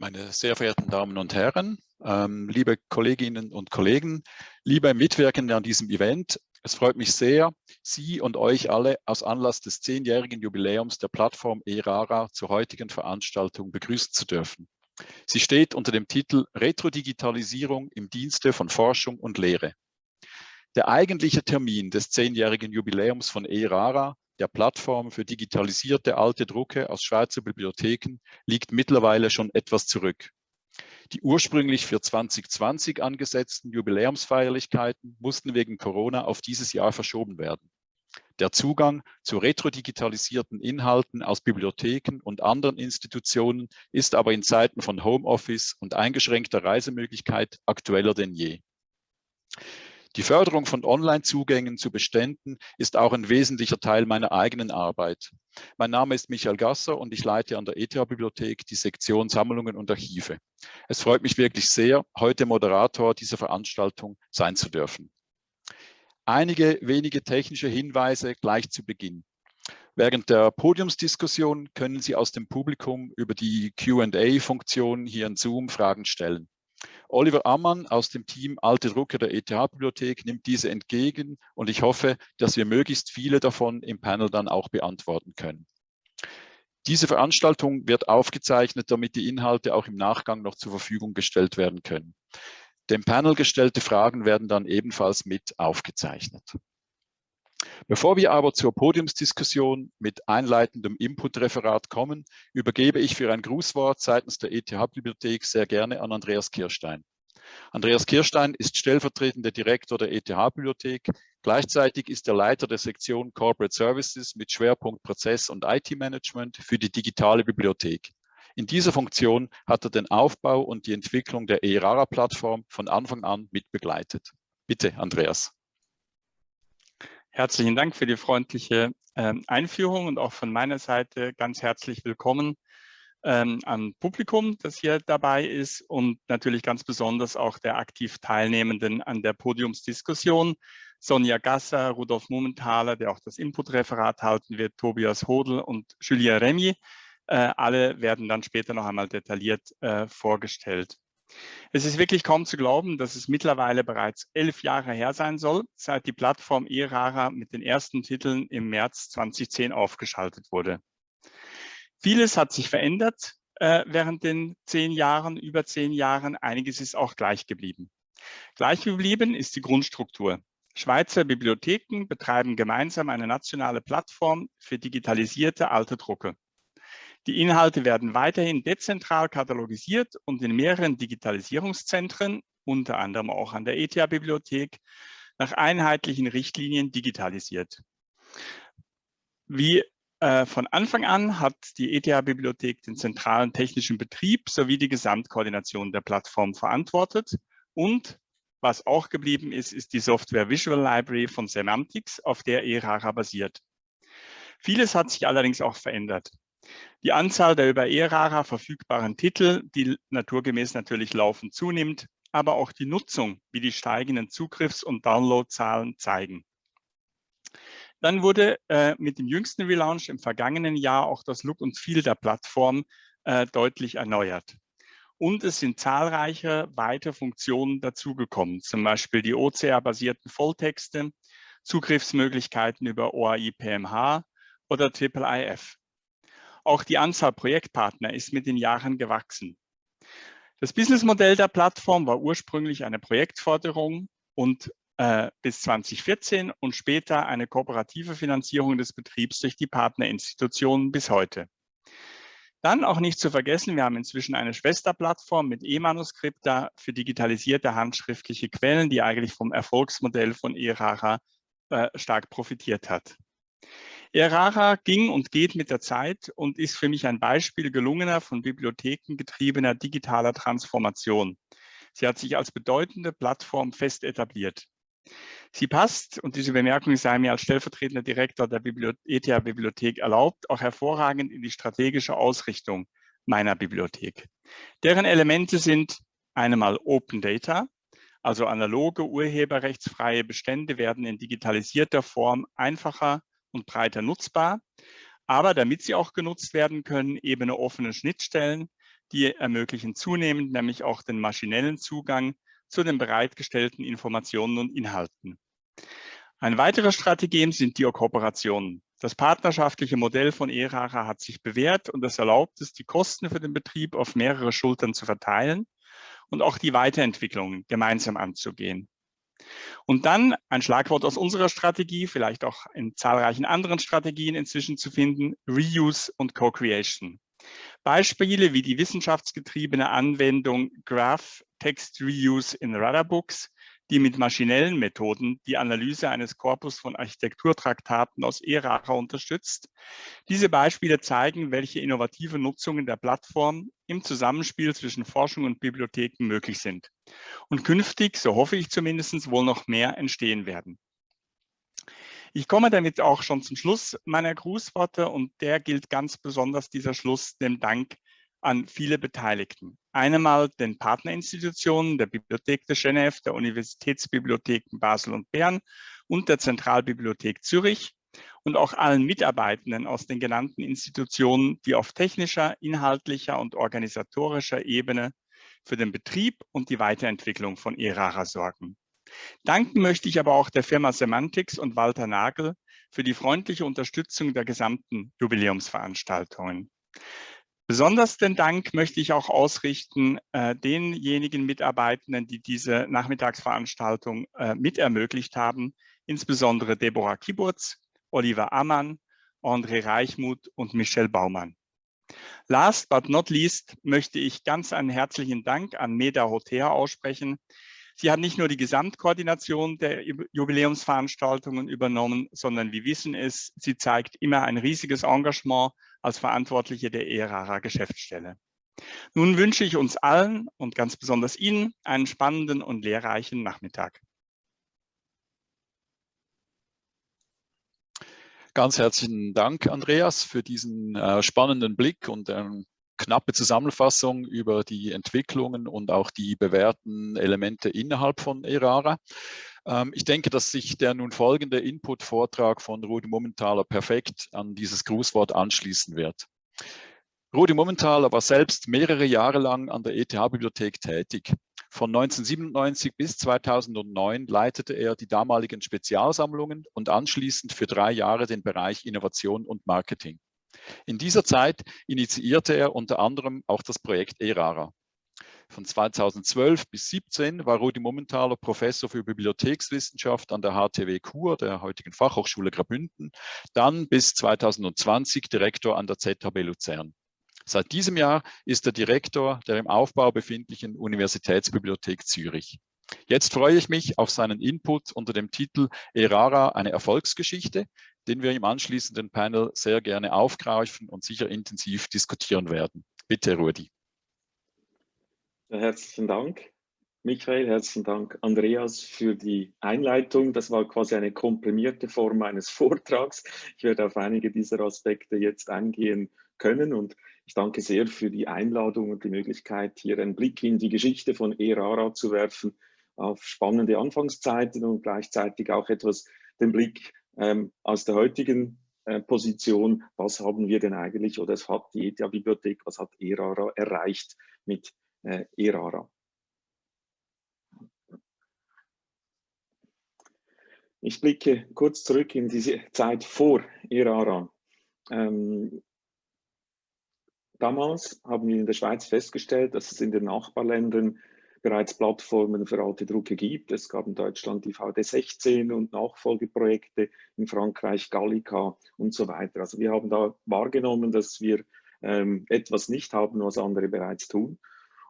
Meine sehr verehrten Damen und Herren, ähm, liebe Kolleginnen und Kollegen, liebe Mitwirkende an diesem Event, es freut mich sehr, Sie und euch alle aus Anlass des zehnjährigen Jubiläums der Plattform ERARA zur heutigen Veranstaltung begrüßen zu dürfen. Sie steht unter dem Titel Retro-Digitalisierung im Dienste von Forschung und Lehre. Der eigentliche Termin des zehnjährigen Jubiläums von ERARA der Plattform für digitalisierte alte Drucke aus Schweizer Bibliotheken liegt mittlerweile schon etwas zurück. Die ursprünglich für 2020 angesetzten Jubiläumsfeierlichkeiten mussten wegen Corona auf dieses Jahr verschoben werden. Der Zugang zu retrodigitalisierten Inhalten aus Bibliotheken und anderen Institutionen ist aber in Zeiten von Homeoffice und eingeschränkter Reisemöglichkeit aktueller denn je. Die Förderung von Online-Zugängen zu Beständen ist auch ein wesentlicher Teil meiner eigenen Arbeit. Mein Name ist Michael Gasser und ich leite an der ETH-Bibliothek die Sektion Sammlungen und Archive. Es freut mich wirklich sehr, heute Moderator dieser Veranstaltung sein zu dürfen. Einige wenige technische Hinweise gleich zu Beginn. Während der Podiumsdiskussion können Sie aus dem Publikum über die Q&A-Funktion hier in Zoom Fragen stellen. Oliver Ammann aus dem Team Alte Drucker der ETH-Bibliothek nimmt diese entgegen und ich hoffe, dass wir möglichst viele davon im Panel dann auch beantworten können. Diese Veranstaltung wird aufgezeichnet, damit die Inhalte auch im Nachgang noch zur Verfügung gestellt werden können. Dem Panel gestellte Fragen werden dann ebenfalls mit aufgezeichnet. Bevor wir aber zur Podiumsdiskussion mit einleitendem Inputreferat kommen, übergebe ich für ein Grußwort seitens der ETH-Bibliothek sehr gerne an Andreas Kirstein. Andreas Kirstein ist stellvertretender Direktor der ETH-Bibliothek. Gleichzeitig ist er Leiter der Sektion Corporate Services mit Schwerpunkt Prozess- und IT-Management für die digitale Bibliothek. In dieser Funktion hat er den Aufbau und die Entwicklung der ERARA-Plattform von Anfang an mitbegleitet. Bitte, Andreas. Herzlichen Dank für die freundliche ähm, Einführung und auch von meiner Seite ganz herzlich willkommen ähm, am Publikum, das hier dabei ist und natürlich ganz besonders auch der aktiv Teilnehmenden an der Podiumsdiskussion. Sonja Gasser, Rudolf Mumenthaler, der auch das Inputreferat halten wird, Tobias Hodl und Julien Remy. Äh, alle werden dann später noch einmal detailliert äh, vorgestellt. Es ist wirklich kaum zu glauben, dass es mittlerweile bereits elf Jahre her sein soll, seit die Plattform eRara mit den ersten Titeln im März 2010 aufgeschaltet wurde. Vieles hat sich verändert äh, während den zehn Jahren, über zehn Jahren. Einiges ist auch gleich geblieben. Gleich geblieben ist die Grundstruktur. Schweizer Bibliotheken betreiben gemeinsam eine nationale Plattform für digitalisierte alte Drucke. Die Inhalte werden weiterhin dezentral katalogisiert und in mehreren Digitalisierungszentren, unter anderem auch an der ETH-Bibliothek, nach einheitlichen Richtlinien digitalisiert. Wie äh, von Anfang an hat die ETH-Bibliothek den zentralen technischen Betrieb sowie die Gesamtkoordination der Plattform verantwortet und was auch geblieben ist, ist die Software Visual Library von Semantics, auf der ERARA basiert. Vieles hat sich allerdings auch verändert. Die Anzahl der über ERARA verfügbaren Titel, die naturgemäß natürlich laufend zunimmt, aber auch die Nutzung, wie die steigenden Zugriffs- und Downloadzahlen zeigen. Dann wurde äh, mit dem jüngsten Relaunch im vergangenen Jahr auch das Look und Feel der Plattform äh, deutlich erneuert. Und es sind zahlreiche weitere Funktionen dazugekommen, zum Beispiel die OCR-basierten Volltexte, Zugriffsmöglichkeiten über OAI PMH oder IIIF. Auch die Anzahl Projektpartner ist mit den Jahren gewachsen. Das Businessmodell der Plattform war ursprünglich eine Projektforderung und äh, bis 2014 und später eine kooperative Finanzierung des Betriebs durch die Partnerinstitutionen bis heute. Dann auch nicht zu vergessen, wir haben inzwischen eine Schwesterplattform mit E-Manuskripta für digitalisierte handschriftliche Quellen, die eigentlich vom Erfolgsmodell von ERARA äh, stark profitiert hat. Erara ging und geht mit der Zeit und ist für mich ein Beispiel gelungener von Bibliotheken getriebener digitaler Transformation. Sie hat sich als bedeutende Plattform fest etabliert. Sie passt, und diese Bemerkung sei mir als stellvertretender Direktor der ETH-Bibliothek erlaubt, auch hervorragend in die strategische Ausrichtung meiner Bibliothek. Deren Elemente sind einmal Open Data, also analoge urheberrechtsfreie Bestände werden in digitalisierter Form einfacher und breiter nutzbar, aber damit sie auch genutzt werden können, eben offene Schnittstellen, die ermöglichen zunehmend nämlich auch den maschinellen Zugang zu den bereitgestellten Informationen und Inhalten. Eine weitere Strategie sind die Kooperationen. Das partnerschaftliche Modell von ERARA hat sich bewährt und es erlaubt es, die Kosten für den Betrieb auf mehrere Schultern zu verteilen und auch die Weiterentwicklung gemeinsam anzugehen. Und dann ein Schlagwort aus unserer Strategie, vielleicht auch in zahlreichen anderen Strategien inzwischen zu finden, Reuse und Co-Creation. Beispiele wie die wissenschaftsgetriebene Anwendung Graph Text Reuse in Rudderbooks, die mit maschinellen Methoden die Analyse eines Korpus von Architekturtraktaten aus ERARA unterstützt. Diese Beispiele zeigen, welche innovative Nutzungen der Plattform im Zusammenspiel zwischen Forschung und Bibliotheken möglich sind. Und künftig, so hoffe ich zumindest, wohl noch mehr entstehen werden. Ich komme damit auch schon zum Schluss meiner Grußworte und der gilt ganz besonders dieser Schluss dem Dank an viele Beteiligten. Einmal den Partnerinstitutionen der Bibliothek de Genève, der Universitätsbibliotheken Basel und Bern und der Zentralbibliothek Zürich und auch allen Mitarbeitenden aus den genannten Institutionen, die auf technischer, inhaltlicher und organisatorischer Ebene für den Betrieb und die Weiterentwicklung von ERARA sorgen. Danken möchte ich aber auch der Firma Semantics und Walter Nagel für die freundliche Unterstützung der gesamten Jubiläumsveranstaltungen. Besonders den Dank möchte ich auch ausrichten äh, denjenigen Mitarbeitenden, die diese Nachmittagsveranstaltung äh, mit ermöglicht haben, insbesondere Deborah Kiburz, Oliver Ammann, André Reichmuth und Michelle Baumann. Last but not least möchte ich ganz einen herzlichen Dank an Meda Hotea aussprechen. Sie hat nicht nur die Gesamtkoordination der Jubiläumsveranstaltungen übernommen, sondern wie wissen es, sie zeigt immer ein riesiges Engagement als Verantwortliche der ERARA Geschäftsstelle. Nun wünsche ich uns allen und ganz besonders Ihnen einen spannenden und lehrreichen Nachmittag. Ganz herzlichen Dank, Andreas, für diesen äh, spannenden Blick und eine knappe Zusammenfassung über die Entwicklungen und auch die bewährten Elemente innerhalb von ERARA. Ähm, ich denke, dass sich der nun folgende Input-Vortrag von Rudi Mumenthaler perfekt an dieses Grußwort anschließen wird. Rudi Mumenthaler war selbst mehrere Jahre lang an der ETH-Bibliothek tätig. Von 1997 bis 2009 leitete er die damaligen Spezialsammlungen und anschließend für drei Jahre den Bereich Innovation und Marketing. In dieser Zeit initiierte er unter anderem auch das Projekt ERARA. Von 2012 bis 2017 war Rudi Mumenthaler Professor für Bibliothekswissenschaft an der HTW Kur, der heutigen Fachhochschule Graubünden, dann bis 2020 Direktor an der ZHB Luzern. Seit diesem Jahr ist er Direktor der im Aufbau befindlichen Universitätsbibliothek Zürich. Jetzt freue ich mich auf seinen Input unter dem Titel ERARA, eine Erfolgsgeschichte, den wir im anschließenden Panel sehr gerne aufgreifen und sicher intensiv diskutieren werden. Bitte, Rudi. Herzlichen Dank, Michael. Herzlichen Dank, Andreas, für die Einleitung. Das war quasi eine komprimierte Form eines Vortrags. Ich werde auf einige dieser Aspekte jetzt eingehen können und ich danke sehr für die Einladung und die Möglichkeit, hier einen Blick in die Geschichte von ERARA zu werfen, auf spannende Anfangszeiten und gleichzeitig auch etwas den Blick ähm, aus der heutigen äh, Position, was haben wir denn eigentlich oder es hat die ETH-Bibliothek, was hat ERARA erreicht mit äh, ERARA. Ich blicke kurz zurück in diese Zeit vor ERARA. Ähm, damals haben wir in der Schweiz festgestellt, dass es in den Nachbarländern bereits Plattformen für alte Drucke gibt. Es gab in Deutschland die VD16 und Nachfolgeprojekte, in Frankreich Gallica und so weiter. Also wir haben da wahrgenommen, dass wir ähm, etwas nicht haben, was andere bereits tun.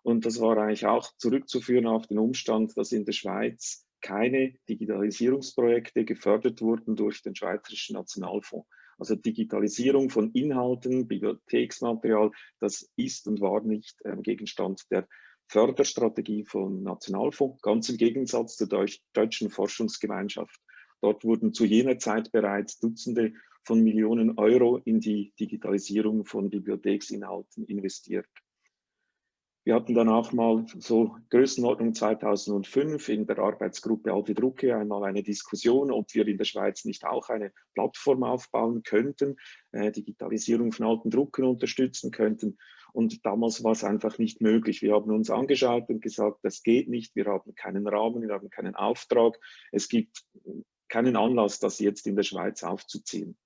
Und das war eigentlich auch zurückzuführen auf den Umstand, dass in der Schweiz keine Digitalisierungsprojekte gefördert wurden durch den Schweizerischen Nationalfonds. Also Digitalisierung von Inhalten, Bibliotheksmaterial, das ist und war nicht äh, Gegenstand der Förderstrategie vom Nationalfonds, ganz im Gegensatz zur Deutsch deutschen Forschungsgemeinschaft. Dort wurden zu jener Zeit bereits Dutzende von Millionen Euro in die Digitalisierung von Bibliotheksinhalten investiert. Wir hatten dann auch mal so Größenordnung 2005 in der Arbeitsgruppe Alte Drucke einmal eine Diskussion, ob wir in der Schweiz nicht auch eine Plattform aufbauen könnten, äh, Digitalisierung von alten Drucken unterstützen könnten. Und damals war es einfach nicht möglich. Wir haben uns angeschaut und gesagt, das geht nicht, wir haben keinen Rahmen, wir haben keinen Auftrag. Es gibt keinen Anlass, das jetzt in der Schweiz aufzuziehen.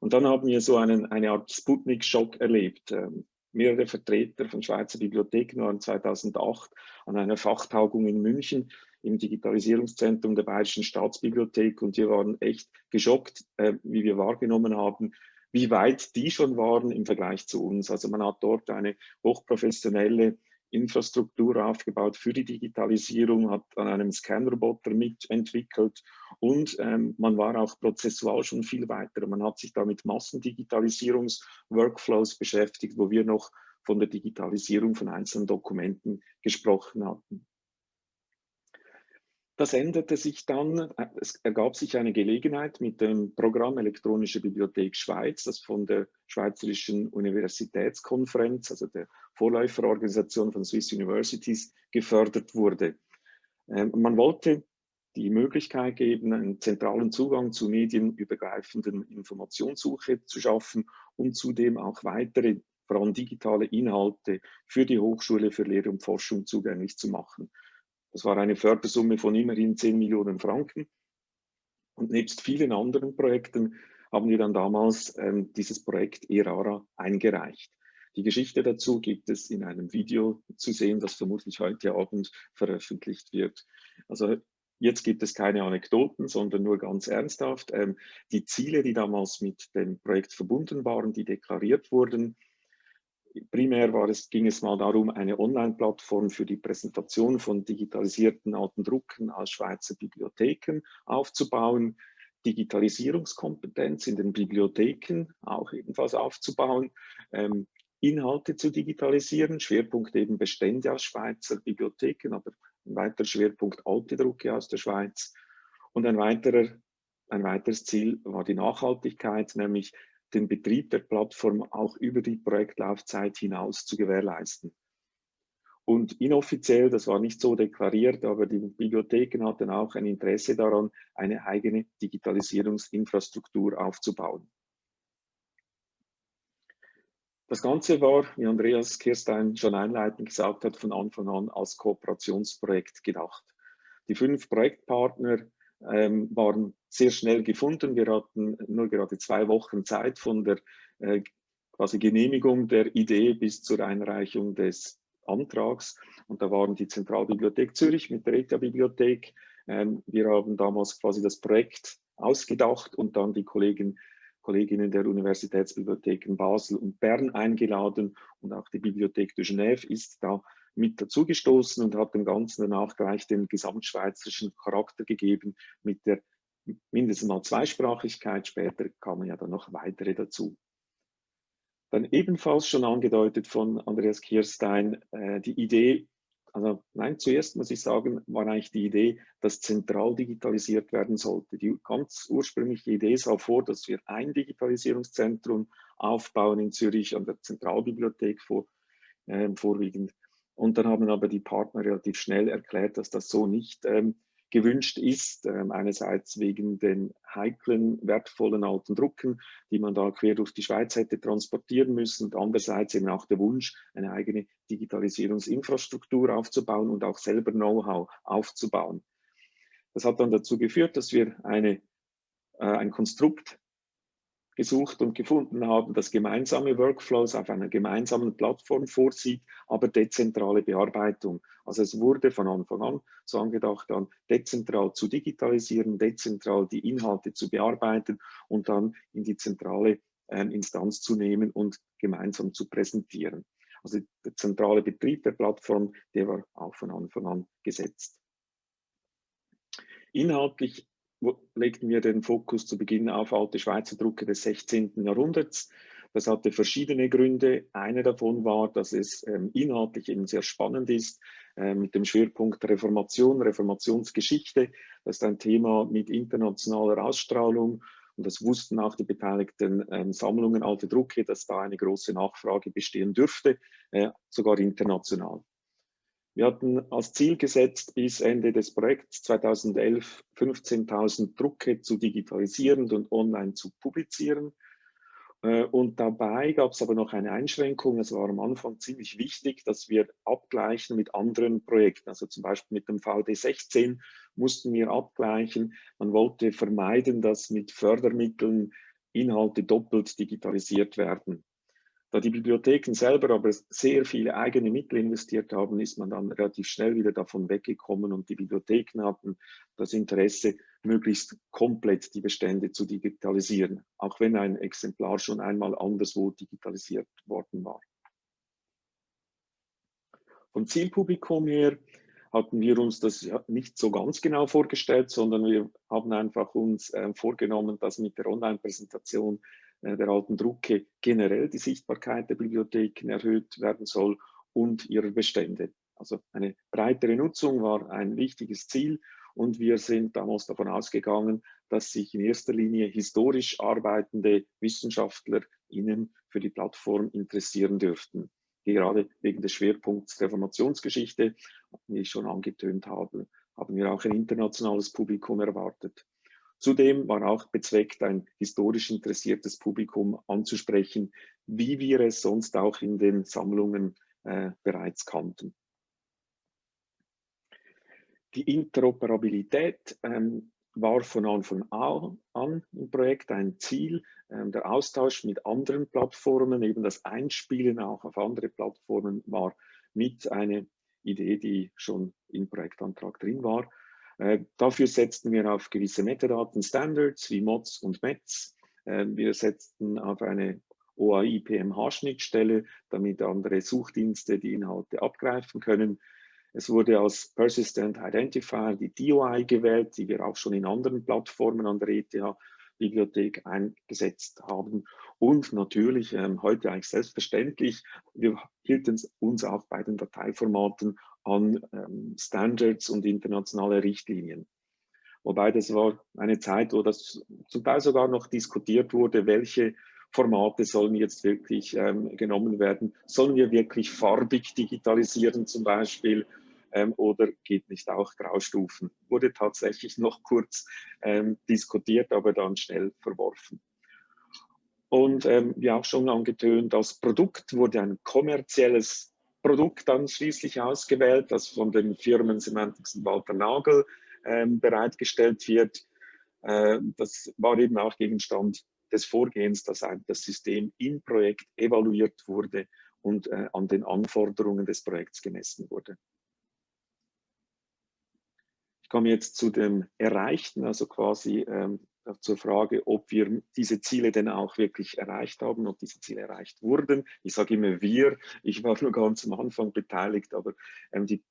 Und dann haben wir so einen, eine Art Sputnik-Schock erlebt. Ähm, mehrere Vertreter von Schweizer Bibliotheken waren 2008 an einer Fachtagung in München im Digitalisierungszentrum der Bayerischen Staatsbibliothek und wir waren echt geschockt, äh, wie wir wahrgenommen haben, wie weit die schon waren im Vergleich zu uns. Also man hat dort eine hochprofessionelle Infrastruktur aufgebaut für die Digitalisierung, hat an einem Scanroboter mitentwickelt und ähm, man war auch prozessual schon viel weiter. Man hat sich da mit Massendigitalisierungsworkflows beschäftigt, wo wir noch von der Digitalisierung von einzelnen Dokumenten gesprochen hatten. Das änderte sich dann, es ergab sich eine Gelegenheit mit dem Programm Elektronische Bibliothek Schweiz, das von der Schweizerischen Universitätskonferenz, also der Vorläuferorganisation von Swiss Universities, gefördert wurde. Ähm, man wollte die Möglichkeit geben, einen zentralen Zugang zu medienübergreifenden Informationssuche zu schaffen und zudem auch weitere, vor allem digitale Inhalte für die Hochschule für Lehre und Forschung zugänglich zu machen. Das war eine Fördersumme von immerhin 10 Millionen Franken. Und nebst vielen anderen Projekten haben wir dann damals ähm, dieses Projekt ERARA eingereicht. Die Geschichte dazu gibt es in einem Video zu sehen, das vermutlich heute Abend veröffentlicht wird. Also jetzt gibt es keine Anekdoten, sondern nur ganz ernsthaft. Ähm, die Ziele, die damals mit dem Projekt verbunden waren, die deklariert wurden, primär war es, ging es mal darum, eine Online-Plattform für die Präsentation von digitalisierten alten Drucken als Schweizer Bibliotheken aufzubauen, Digitalisierungskompetenz in den Bibliotheken auch ebenfalls aufzubauen, ähm, Inhalte zu digitalisieren, Schwerpunkt eben Bestände aus Schweizer Bibliotheken, aber ein weiterer Schwerpunkt alte Drucke aus der Schweiz. Und ein, weiterer, ein weiteres Ziel war die Nachhaltigkeit, nämlich den Betrieb der Plattform auch über die Projektlaufzeit hinaus zu gewährleisten. Und inoffiziell, das war nicht so deklariert, aber die Bibliotheken hatten auch ein Interesse daran, eine eigene Digitalisierungsinfrastruktur aufzubauen. Das Ganze war, wie Andreas Kirstein schon einleitend gesagt hat, von Anfang an als Kooperationsprojekt gedacht. Die fünf Projektpartner ähm, waren sehr schnell gefunden. Wir hatten nur gerade zwei Wochen Zeit von der äh, quasi Genehmigung der Idee bis zur Einreichung des Antrags. Und da waren die Zentralbibliothek Zürich mit der ETA-Bibliothek. Ähm, wir haben damals quasi das Projekt ausgedacht und dann die Kollegen, Kolleginnen der Universitätsbibliotheken Basel und Bern eingeladen und auch die Bibliothek de Genève ist da mit dazugestoßen und hat dem Ganzen danach gleich den gesamtschweizerischen Charakter gegeben mit der mindestens mal Zweisprachigkeit. Später kamen ja dann noch weitere dazu. Dann ebenfalls schon angedeutet von Andreas Kirstein, äh, die Idee, also nein, zuerst muss ich sagen, war eigentlich die Idee, dass zentral digitalisiert werden sollte. Die ganz ursprüngliche Idee sah vor, dass wir ein Digitalisierungszentrum aufbauen in Zürich an der Zentralbibliothek vor, äh, vorwiegend. Und dann haben aber die Partner relativ schnell erklärt, dass das so nicht ähm, gewünscht ist. Ähm, einerseits wegen den heiklen, wertvollen alten Drucken, die man da quer durch die Schweiz hätte transportieren müssen. Und andererseits eben auch der Wunsch, eine eigene Digitalisierungsinfrastruktur aufzubauen und auch selber Know-how aufzubauen. Das hat dann dazu geführt, dass wir eine, äh, ein Konstrukt gesucht und gefunden haben, das gemeinsame Workflows auf einer gemeinsamen Plattform vorsieht, aber dezentrale Bearbeitung. Also es wurde von Anfang an so angedacht, dann dezentral zu digitalisieren, dezentral die Inhalte zu bearbeiten und dann in die zentrale äh, Instanz zu nehmen und gemeinsam zu präsentieren. Also der zentrale Betrieb der Plattform, der war auch von Anfang an gesetzt. Inhaltlich legten wir den Fokus zu Beginn auf alte Schweizer Drucke des 16. Jahrhunderts. Das hatte verschiedene Gründe. Einer davon war, dass es ähm, inhaltlich eben sehr spannend ist, äh, mit dem Schwerpunkt Reformation, Reformationsgeschichte. Das ist ein Thema mit internationaler Ausstrahlung. Und das wussten auch die beteiligten ähm, Sammlungen alte Drucke, dass da eine große Nachfrage bestehen dürfte, äh, sogar international. Wir hatten als Ziel gesetzt, bis Ende des Projekts 2011 15.000 Drucke zu digitalisieren und online zu publizieren. Äh, und dabei gab es aber noch eine Einschränkung. Es war am Anfang ziemlich wichtig, dass wir abgleichen mit anderen Projekten. Also zum Beispiel mit dem VD16 mussten wir abgleichen. Man wollte vermeiden, dass mit Fördermitteln Inhalte doppelt digitalisiert werden. Da die Bibliotheken selber aber sehr viele eigene Mittel investiert haben, ist man dann relativ schnell wieder davon weggekommen und die Bibliotheken hatten das Interesse, möglichst komplett die Bestände zu digitalisieren, auch wenn ein Exemplar schon einmal anderswo digitalisiert worden war. Vom Zielpublikum her hatten wir uns das nicht so ganz genau vorgestellt, sondern wir haben einfach uns äh, vorgenommen, dass mit der Online-Präsentation der alten Drucke generell die Sichtbarkeit der Bibliotheken erhöht werden soll und ihrer Bestände. Also eine breitere Nutzung war ein wichtiges Ziel und wir sind damals davon ausgegangen, dass sich in erster Linie historisch arbeitende WissenschaftlerInnen für die Plattform interessieren dürften. Gerade wegen des Schwerpunkts Reformationsgeschichte, wie ich schon angetönt habe, haben wir auch ein internationales Publikum erwartet. Zudem war auch bezweckt, ein historisch interessiertes Publikum anzusprechen, wie wir es sonst auch in den Sammlungen äh, bereits kannten. Die Interoperabilität ähm, war von Anfang an im Projekt ein Ziel. Ähm, der Austausch mit anderen Plattformen, eben das Einspielen auch auf andere Plattformen war mit eine Idee, die schon im Projektantrag drin war. Äh, dafür setzten wir auf gewisse Metadaten-Standards wie MODS und METS. Äh, wir setzten auf eine OAI-PMH-Schnittstelle, damit andere Suchdienste die Inhalte abgreifen können. Es wurde als Persistent Identifier die DOI gewählt, die wir auch schon in anderen Plattformen an der ETH-Bibliothek eingesetzt haben. Und natürlich, ähm, heute eigentlich selbstverständlich, wir hielten uns auch bei den Dateiformaten an ähm, Standards und internationale Richtlinien. Wobei das war eine Zeit, wo das zum Teil sogar noch diskutiert wurde, welche Formate sollen jetzt wirklich ähm, genommen werden. Sollen wir wirklich farbig digitalisieren zum Beispiel ähm, oder geht nicht auch Graustufen? Wurde tatsächlich noch kurz ähm, diskutiert, aber dann schnell verworfen. Und ähm, wie auch schon angetönt, als Produkt wurde ein kommerzielles Produkt dann schließlich ausgewählt, das von den Firmen Semantics und Walter Nagel ähm, bereitgestellt wird. Äh, das war eben auch Gegenstand des Vorgehens, dass das System im Projekt evaluiert wurde und äh, an den Anforderungen des Projekts gemessen wurde. Ich komme jetzt zu dem Erreichten, also quasi ähm, zur Frage, ob wir diese Ziele denn auch wirklich erreicht haben, ob diese Ziele erreicht wurden. Ich sage immer wir, ich war nur ganz am Anfang beteiligt, aber ähm, die,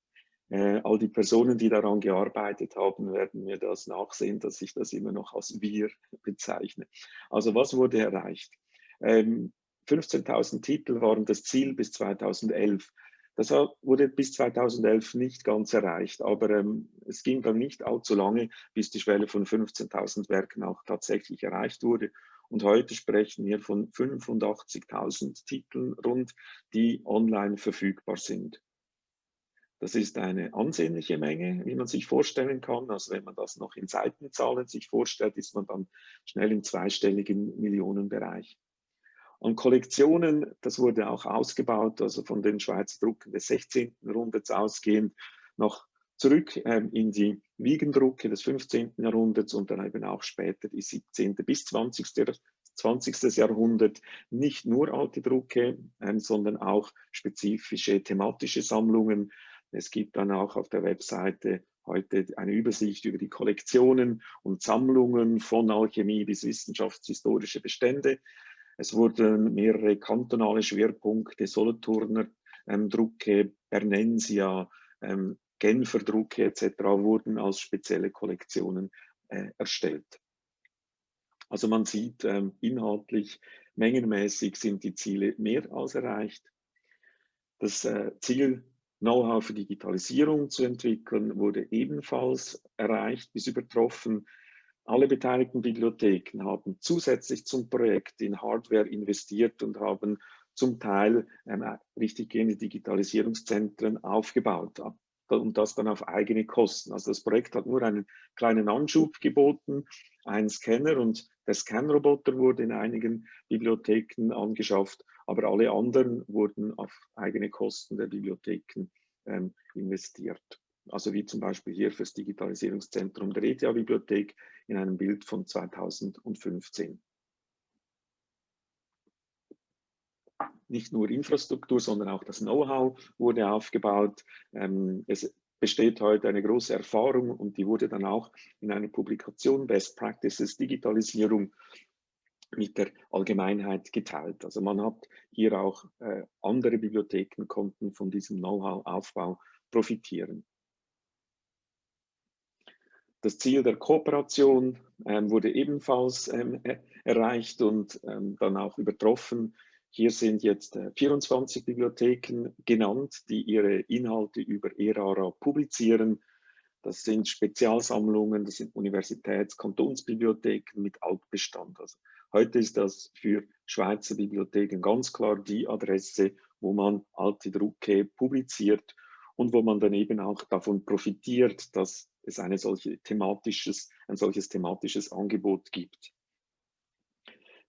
äh, all die Personen, die daran gearbeitet haben, werden mir das nachsehen, dass ich das immer noch als wir bezeichne. Also was wurde erreicht? Ähm, 15.000 Titel waren das Ziel bis 2011. Das wurde bis 2011 nicht ganz erreicht, aber ähm, es ging dann nicht allzu lange, bis die Schwelle von 15.000 Werken auch tatsächlich erreicht wurde. Und heute sprechen wir von 85.000 Titeln rund, die online verfügbar sind. Das ist eine ansehnliche Menge, wie man sich vorstellen kann. Also wenn man das noch in Seitenzahlen sich vorstellt, ist man dann schnell im zweistelligen Millionenbereich. Und Kollektionen, das wurde auch ausgebaut, also von den Schweizer Drucken des 16. Jahrhunderts ausgehend noch zurück ähm, in die Wiegendrucke des 15. Jahrhunderts und dann eben auch später die 17. bis 20. 20. Jahrhundert nicht nur alte Drucke, ähm, sondern auch spezifische thematische Sammlungen. Es gibt dann auch auf der Webseite heute eine Übersicht über die Kollektionen und Sammlungen von Alchemie bis wissenschaftshistorische Bestände. Es wurden mehrere kantonale Schwerpunkte, Solothurner ähm, Drucke, Bernensia, ähm, Genfer Drucke etc. wurden als spezielle Kollektionen äh, erstellt. Also man sieht ähm, inhaltlich, mengenmäßig sind die Ziele mehr als erreicht. Das äh, Ziel, Know-how für Digitalisierung zu entwickeln, wurde ebenfalls erreicht bis übertroffen. Alle beteiligten Bibliotheken haben zusätzlich zum Projekt in Hardware investiert und haben zum Teil ähm, richtiggehende Digitalisierungszentren aufgebaut und das dann auf eigene Kosten. Also das Projekt hat nur einen kleinen Anschub geboten, einen Scanner und Der Scanroboter wurde in einigen Bibliotheken angeschafft, aber alle anderen wurden auf eigene Kosten der Bibliotheken ähm, investiert. Also wie zum Beispiel hier für das Digitalisierungszentrum der ETH-Bibliothek in einem Bild von 2015. Nicht nur Infrastruktur, sondern auch das Know-how wurde aufgebaut. Ähm, es besteht heute eine große Erfahrung und die wurde dann auch in einer Publikation Best Practices Digitalisierung mit der Allgemeinheit geteilt. Also man hat hier auch äh, andere Bibliotheken konnten von diesem Know-how-Aufbau profitieren. Das Ziel der Kooperation ähm, wurde ebenfalls ähm, erreicht und ähm, dann auch übertroffen. Hier sind jetzt 24 äh, Bibliotheken genannt, die ihre Inhalte über ERARA publizieren. Das sind Spezialsammlungen, das sind Universitäts-, Kantonsbibliotheken mit Altbestand. Also heute ist das für Schweizer Bibliotheken ganz klar die Adresse, wo man alte Drucke publiziert und wo man dann eben auch davon profitiert, dass es eine solche thematisches, ein solches thematisches Angebot gibt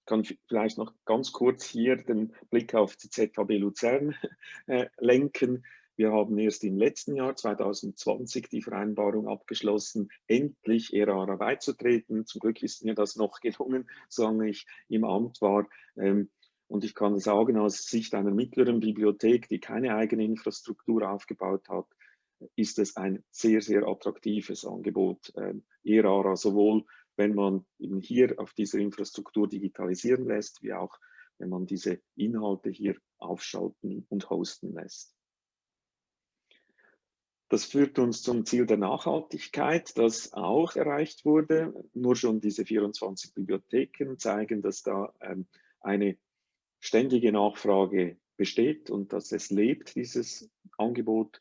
kann vielleicht noch ganz kurz hier den Blick auf die ZHB Luzern äh, lenken. Wir haben erst im letzten Jahr 2020 die Vereinbarung abgeschlossen, endlich ERARA beizutreten. Zum Glück ist mir das noch gelungen, solange ich im Amt war. Ähm, und ich kann sagen, aus Sicht einer mittleren Bibliothek, die keine eigene Infrastruktur aufgebaut hat, ist es ein sehr, sehr attraktives Angebot. Ähm, ERARA sowohl wenn man eben hier auf dieser Infrastruktur digitalisieren lässt, wie auch wenn man diese Inhalte hier aufschalten und hosten lässt. Das führt uns zum Ziel der Nachhaltigkeit, das auch erreicht wurde. Nur schon diese 24 Bibliotheken zeigen, dass da ähm, eine ständige Nachfrage besteht und dass es lebt, dieses Angebot.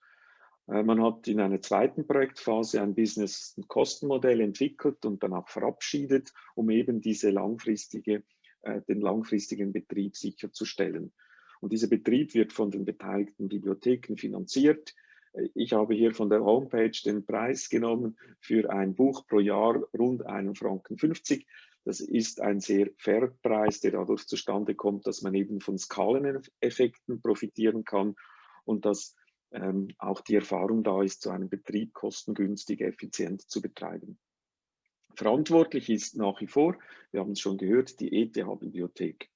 Äh, man hat in einer zweiten Projektphase ein Business-Kostenmodell entwickelt und dann auch verabschiedet, um eben diese langfristige, äh, den langfristigen Betrieb sicherzustellen. Und dieser Betrieb wird von den beteiligten Bibliotheken finanziert. Äh, ich habe hier von der Homepage den Preis genommen für ein Buch pro Jahr rund 1,50 Franken. Das ist ein sehr fairer Preis, der dadurch zustande kommt, dass man eben von Skaleneffekten profitieren kann und dass ähm, auch die Erfahrung da ist, so einen Betrieb kostengünstig, effizient zu betreiben. Verantwortlich ist nach wie vor, wir haben es schon gehört, die ETH-Bibliothek.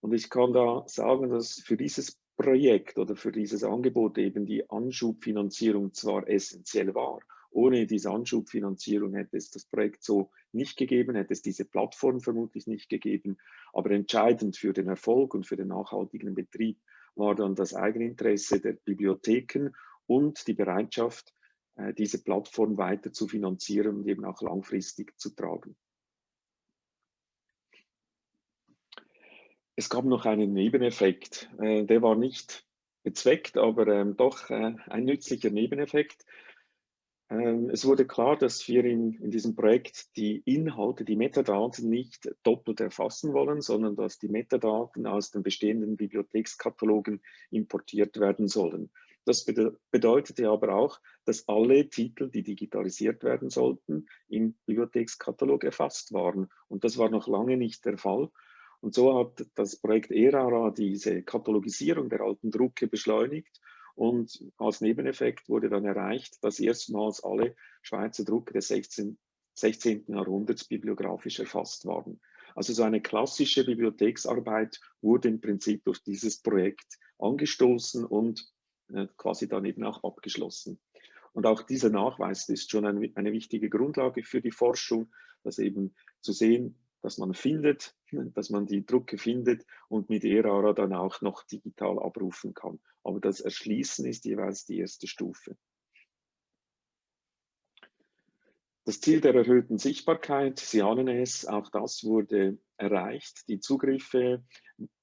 Und ich kann da sagen, dass für dieses Projekt oder für dieses Angebot eben die Anschubfinanzierung zwar essentiell war. Ohne diese Anschubfinanzierung hätte es das Projekt so nicht gegeben, hätte es diese Plattform vermutlich nicht gegeben. Aber entscheidend für den Erfolg und für den nachhaltigen Betrieb war dann das Eigeninteresse der Bibliotheken und die Bereitschaft, äh, diese Plattform weiter zu finanzieren und eben auch langfristig zu tragen. Es gab noch einen Nebeneffekt, äh, der war nicht bezweckt, aber ähm, doch äh, ein nützlicher Nebeneffekt. Ähm, es wurde klar, dass wir in, in, diesem Projekt die Inhalte, die Metadaten nicht doppelt erfassen wollen, sondern dass die Metadaten aus den bestehenden Bibliothekskatalogen importiert werden sollen. Das bedeutete aber auch, dass alle Titel, die digitalisiert werden sollten, im Bibliothekskatalog erfasst waren. Und das war noch lange nicht der Fall. Und so hat das Projekt ERARA diese Katalogisierung der alten Drucke beschleunigt und als Nebeneffekt wurde dann erreicht, dass erstmals alle Schweizer Drucke des 16, 16. Jahrhunderts bibliografisch erfasst waren. Also so eine klassische Bibliotheksarbeit wurde im Prinzip durch dieses Projekt angestoßen und äh, quasi dann eben auch abgeschlossen. Und auch dieser Nachweis ist schon eine, eine wichtige Grundlage für die Forschung, dass eben zu sehen, dass man findet, dass man die Drucke findet und mit ERARA dann auch noch digital abrufen kann. Aber das Erschließen ist jeweils die erste Stufe. Das Ziel der erhöhten Sichtbarkeit, Sie ahnen es, auch das wurde erreicht. Die Zugriffe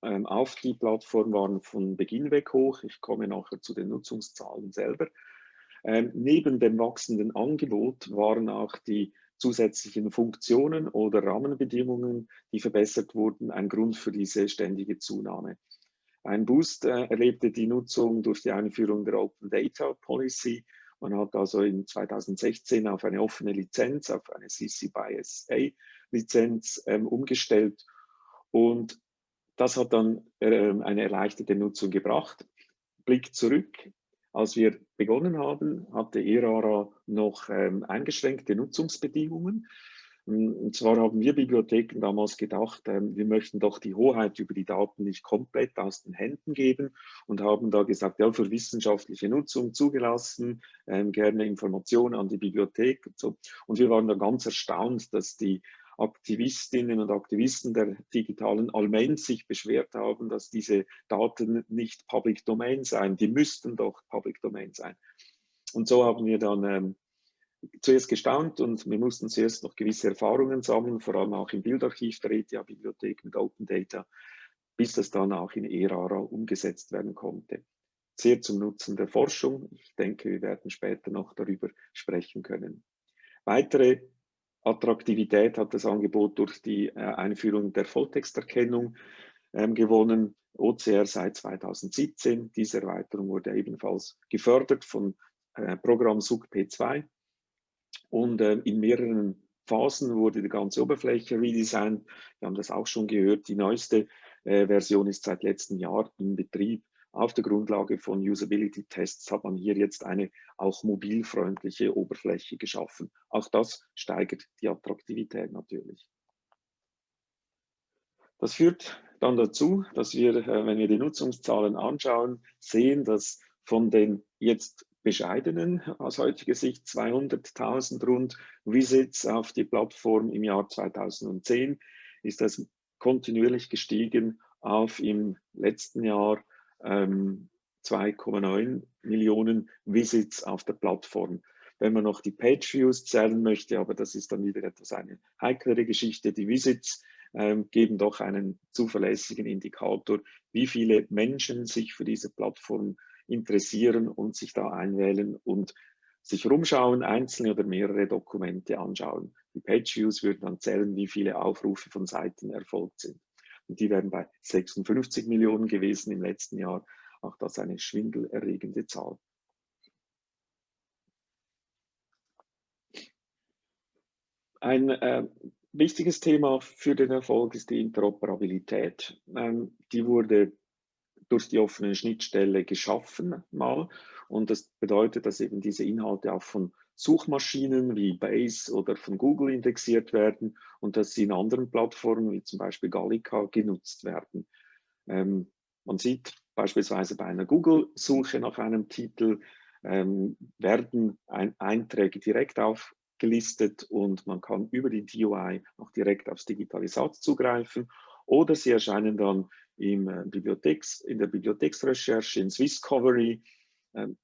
ähm, auf die Plattform waren von Beginn weg hoch. Ich komme nachher zu den Nutzungszahlen selber. Ähm, neben dem wachsenden Angebot waren auch die zusätzlichen Funktionen oder Rahmenbedingungen, die verbessert wurden, ein Grund für diese ständige Zunahme. Ein Boost äh, erlebte die Nutzung durch die Einführung der Open Data Policy Man hat also in 2016 auf eine offene Lizenz, auf eine CC by SA Lizenz ähm, umgestellt und das hat dann äh, eine erleichterte Nutzung gebracht. Blick zurück, als wir begonnen haben, hatte ERARA noch ähm, eingeschränkte Nutzungsbedingungen. Und zwar haben wir Bibliotheken damals gedacht, ähm, wir möchten doch die Hoheit über die Daten nicht komplett aus den Händen geben und haben da gesagt, ja, für wissenschaftliche Nutzung zugelassen, ähm, gerne Informationen an die Bibliothek und so. Und wir waren da ganz erstaunt, dass die Aktivistinnen und Aktivisten der digitalen Allianz sich beschwert haben, dass diese Daten nicht Public Domain seien. Die müssten doch Public Domain sein. Und so haben wir dann ähm, zuerst gestaunt und wir mussten zuerst noch gewisse Erfahrungen sammeln, vor allem auch im Bildarchiv der ETH-Bibliothek mit Open Data, bis das dann auch in ERARA umgesetzt werden konnte. Sehr zum Nutzen der Forschung. Ich denke, wir werden später noch darüber sprechen können. Weitere Attraktivität hat das Angebot durch die äh, Einführung der Volltexterkennung ähm, gewonnen. OCR seit 2017. Diese Erweiterung wurde ebenfalls gefördert von äh, Programm SUG P2 und äh, in mehreren Phasen wurde die ganze Oberfläche redesigned. Wir haben das auch schon gehört. Die neueste äh, Version ist seit letztem Jahr in Betrieb. Auf der Grundlage von Usability-Tests hat man hier jetzt eine auch mobilfreundliche Oberfläche geschaffen. Auch das steigert die Attraktivität natürlich. Das führt dann dazu, dass wir, äh, wenn wir die Nutzungszahlen anschauen, sehen, dass von den jetzt bescheidenen, aus heutiger Sicht 200.000 rund Visits auf die Plattform im Jahr 2010, ist das kontinuierlich gestiegen auf im letzten Jahr ähm, 2,9 Millionen Visits auf der Plattform. Wenn man noch die Page Views zählen möchte, aber das ist dann wieder etwas eine heiklere Geschichte, die Visits ähm, geben doch einen zuverlässigen Indikator, wie viele Menschen sich für diese Plattform interessieren und sich da einwählen und sich rumschauen, einzelne oder mehrere Dokumente anschauen. Die Page Views würden dann zählen, wie viele Aufrufe von Seiten erfolgt sind. Und die wären bei 56 Millionen gewesen im letzten Jahr. Auch das eine schwindelerregende Zahl. Ein äh, wichtiges Thema für den Erfolg ist die Interoperabilität. Ähm, die wurde durch die offene Schnittstelle geschaffen mal. Und das bedeutet, dass eben diese Inhalte auch von Suchmaschinen wie Base oder von Google indexiert werden und dass sie in anderen Plattformen wie zum Beispiel Gallica genutzt werden. Ähm, man sieht beispielsweise bei einer Google-Suche nach einem Titel ähm, werden ein Einträge direkt aufgelistet und man kann über die DUI auch direkt aufs Digitalisat zugreifen oder sie erscheinen dann im äh, Bibliotheks, in der Bibliotheksrecherche, in Swisscovery, ähm,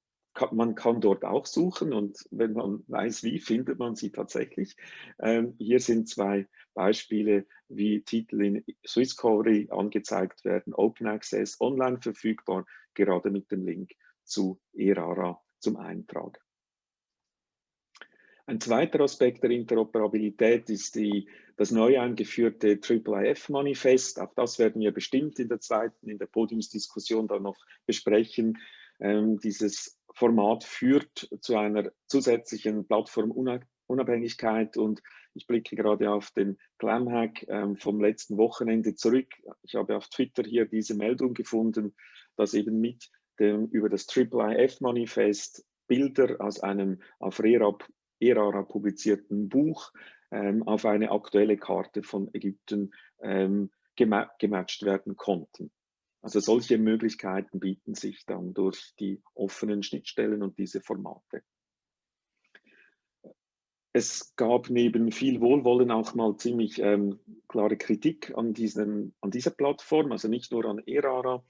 man kann dort auch suchen und wenn man weiß, wie, findet man sie tatsächlich. Ähm, hier sind zwei Beispiele, wie Titel in Swisscovery angezeigt werden, Open Access, online verfügbar, gerade mit dem Link zu ERARA zum Eintrag. Ein zweiter Aspekt der Interoperabilität ist die, das neu eingeführte IIIF-Manifest. Auch das werden wir bestimmt in der zweiten, in der Podiumsdiskussion dann noch besprechen. Ähm, dieses Format führt zu einer zusätzlichen Plattformunabhängigkeit und ich blicke gerade auf den Clamhack ähm, vom letzten Wochenende zurück. Ich habe auf Twitter hier diese Meldung gefunden, dass eben mit dem über das IIIF-Manifest Bilder aus einem auf RERAP ERARA publizierten Buch ähm, auf eine aktuelle Karte von Ägypten ähm, gematcht werden konnten. Also solche Möglichkeiten bieten sich dann durch die offenen Schnittstellen und diese Formate. Es gab neben viel Wohlwollen auch mal ziemlich ähm, klare Kritik an, diesen, an dieser Plattform, also nicht nur an ERARA.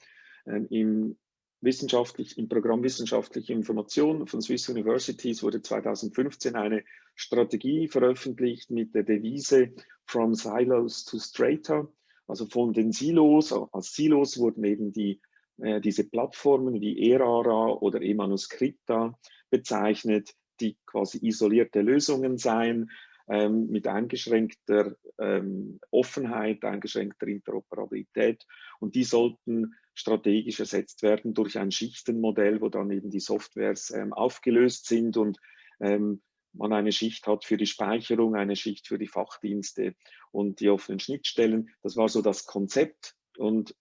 Ähm, Im, wissenschaftlich, Im Programm Wissenschaftliche Information von Swiss Universities wurde 2015 eine Strategie veröffentlicht mit der Devise From Silos to Strata. Also von den Silos, als Silos wurden eben die, äh, diese Plattformen wie ERARA oder eManuscripta bezeichnet, die quasi isolierte Lösungen seien, ähm, mit eingeschränkter ähm, Offenheit, eingeschränkter Interoperabilität. Und die sollten strategisch ersetzt werden durch ein Schichtenmodell, wo dann eben die Softwares ähm, aufgelöst sind und ähm, man eine Schicht hat für die Speicherung, eine Schicht für die Fachdienste und die offenen Schnittstellen. Das war so das Konzept und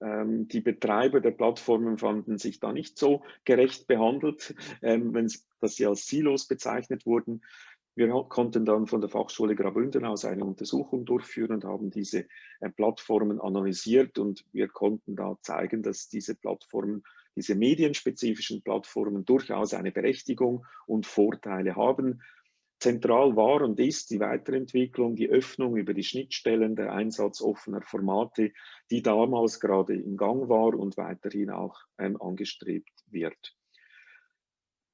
ähm, die Betreiber der Plattformen fanden sich da nicht so gerecht behandelt, ähm, wenn sie als Silos bezeichnet wurden. Wir konnten dann von der Fachschule Graubünden aus eine Untersuchung durchführen und haben diese äh, Plattformen analysiert und wir konnten da zeigen, dass diese Plattformen, diese medienspezifischen Plattformen durchaus eine Berechtigung und Vorteile haben. Zentral war und ist die Weiterentwicklung, die Öffnung über die Schnittstellen, der Einsatz offener Formate, die damals gerade im Gang war und weiterhin auch ähm, angestrebt wird.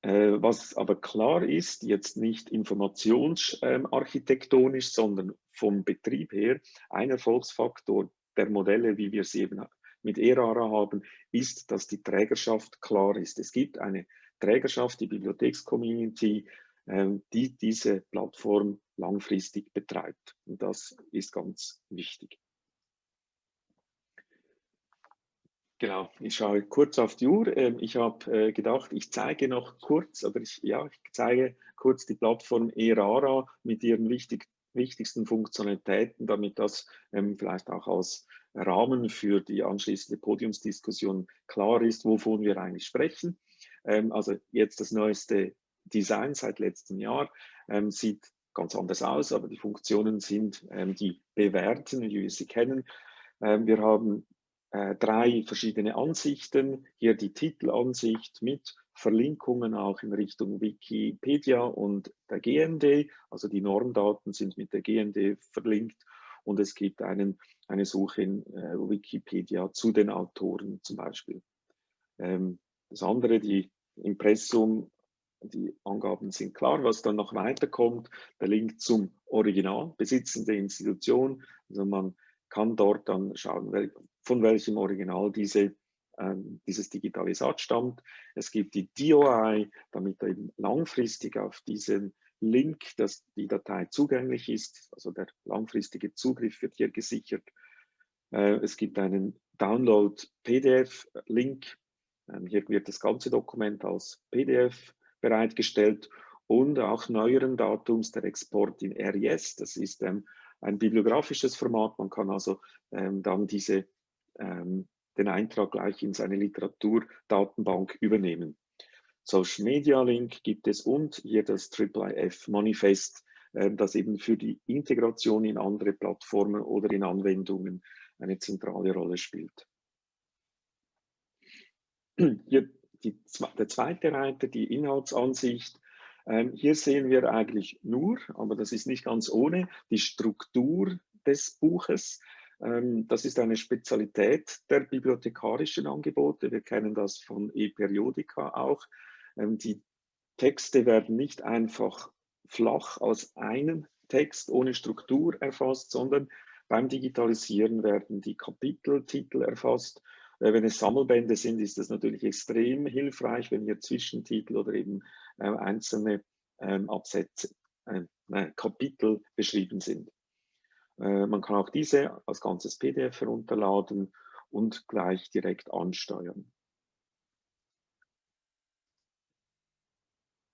Äh, was aber klar ist, jetzt nicht informationsarchitektonisch, ähm, sondern vom Betrieb her, ein Erfolgsfaktor der Modelle, wie wir sie eben mit ERARA haben, ist, dass die Trägerschaft klar ist. Es gibt eine Trägerschaft, die Bibliothekscommunity, ähm, die diese Plattform langfristig betreibt. Und das ist ganz wichtig. Genau, ich schaue kurz auf die Uhr. Ähm, ich habe äh, gedacht, ich zeige noch kurz, aber ich, ja, ich zeige kurz die Plattform ERARA mit ihren wichtig, wichtigsten Funktionalitäten, damit das ähm, vielleicht auch als Rahmen für die anschließende Podiumsdiskussion klar ist, wovon wir eigentlich sprechen. Ähm, also jetzt das neueste Design seit letztem Jahr sieht ganz anders aus, aber die Funktionen sind die bewährten, wie wir sie kennen. Wir haben äh, drei verschiedene Ansichten. Hier die Titelansicht mit Verlinkungen auch in Richtung Wikipedia und der GND. Also die Normdaten sind mit der GND verlinkt und es gibt einen, eine Suche in äh, Wikipedia zu den Autoren zum Beispiel. Ähm, das andere, die Impressum, die Angaben sind klar. Was dann noch weiterkommt, der Link zum Original, besitzende Institution. Also man kann dort dann schauen, von welchem Original diese, ähm, dieses Digitalisat stammt. Es gibt die DOI, damit eben langfristig auf diesen Link, dass die Datei zugänglich ist, also der langfristige Zugriff wird hier gesichert. Äh, es gibt einen Download-PDF-Link. Ähm, hier wird das ganze Dokument als PDF bereitgestellt und auch neueren Datums der Export in RIS. Das ist ähm, ein bibliografisches Format. Man kann also ähm, dann diese, ähm, den Eintrag gleich in seine Literaturdatenbank übernehmen. Social Media Link gibt es und hier das IIIF Manifest, äh, das eben für die Integration in andere Plattformen oder in Anwendungen eine zentrale Rolle spielt. Hier die, der zweite Reiter, die Inhaltsansicht, ähm, hier sehen wir eigentlich nur, aber das ist nicht ganz ohne, die Struktur des Buches. Ähm, das ist eine Spezialität der bibliothekarischen Angebote. Wir kennen das von ePeriodica auch. Ähm, die Texte werden nicht einfach flach als einen Text ohne Struktur erfasst, sondern beim Digitalisieren werden die Kapiteltitel erfasst. Äh, wenn es Sammelbände sind, ist das natürlich extrem hilfreich, wenn hier Zwischentitel oder eben äh, einzelne ähm, Absätze, äh, Kapitel beschrieben sind. Äh, man kann auch diese als ganzes PDF herunterladen und gleich direkt ansteuern.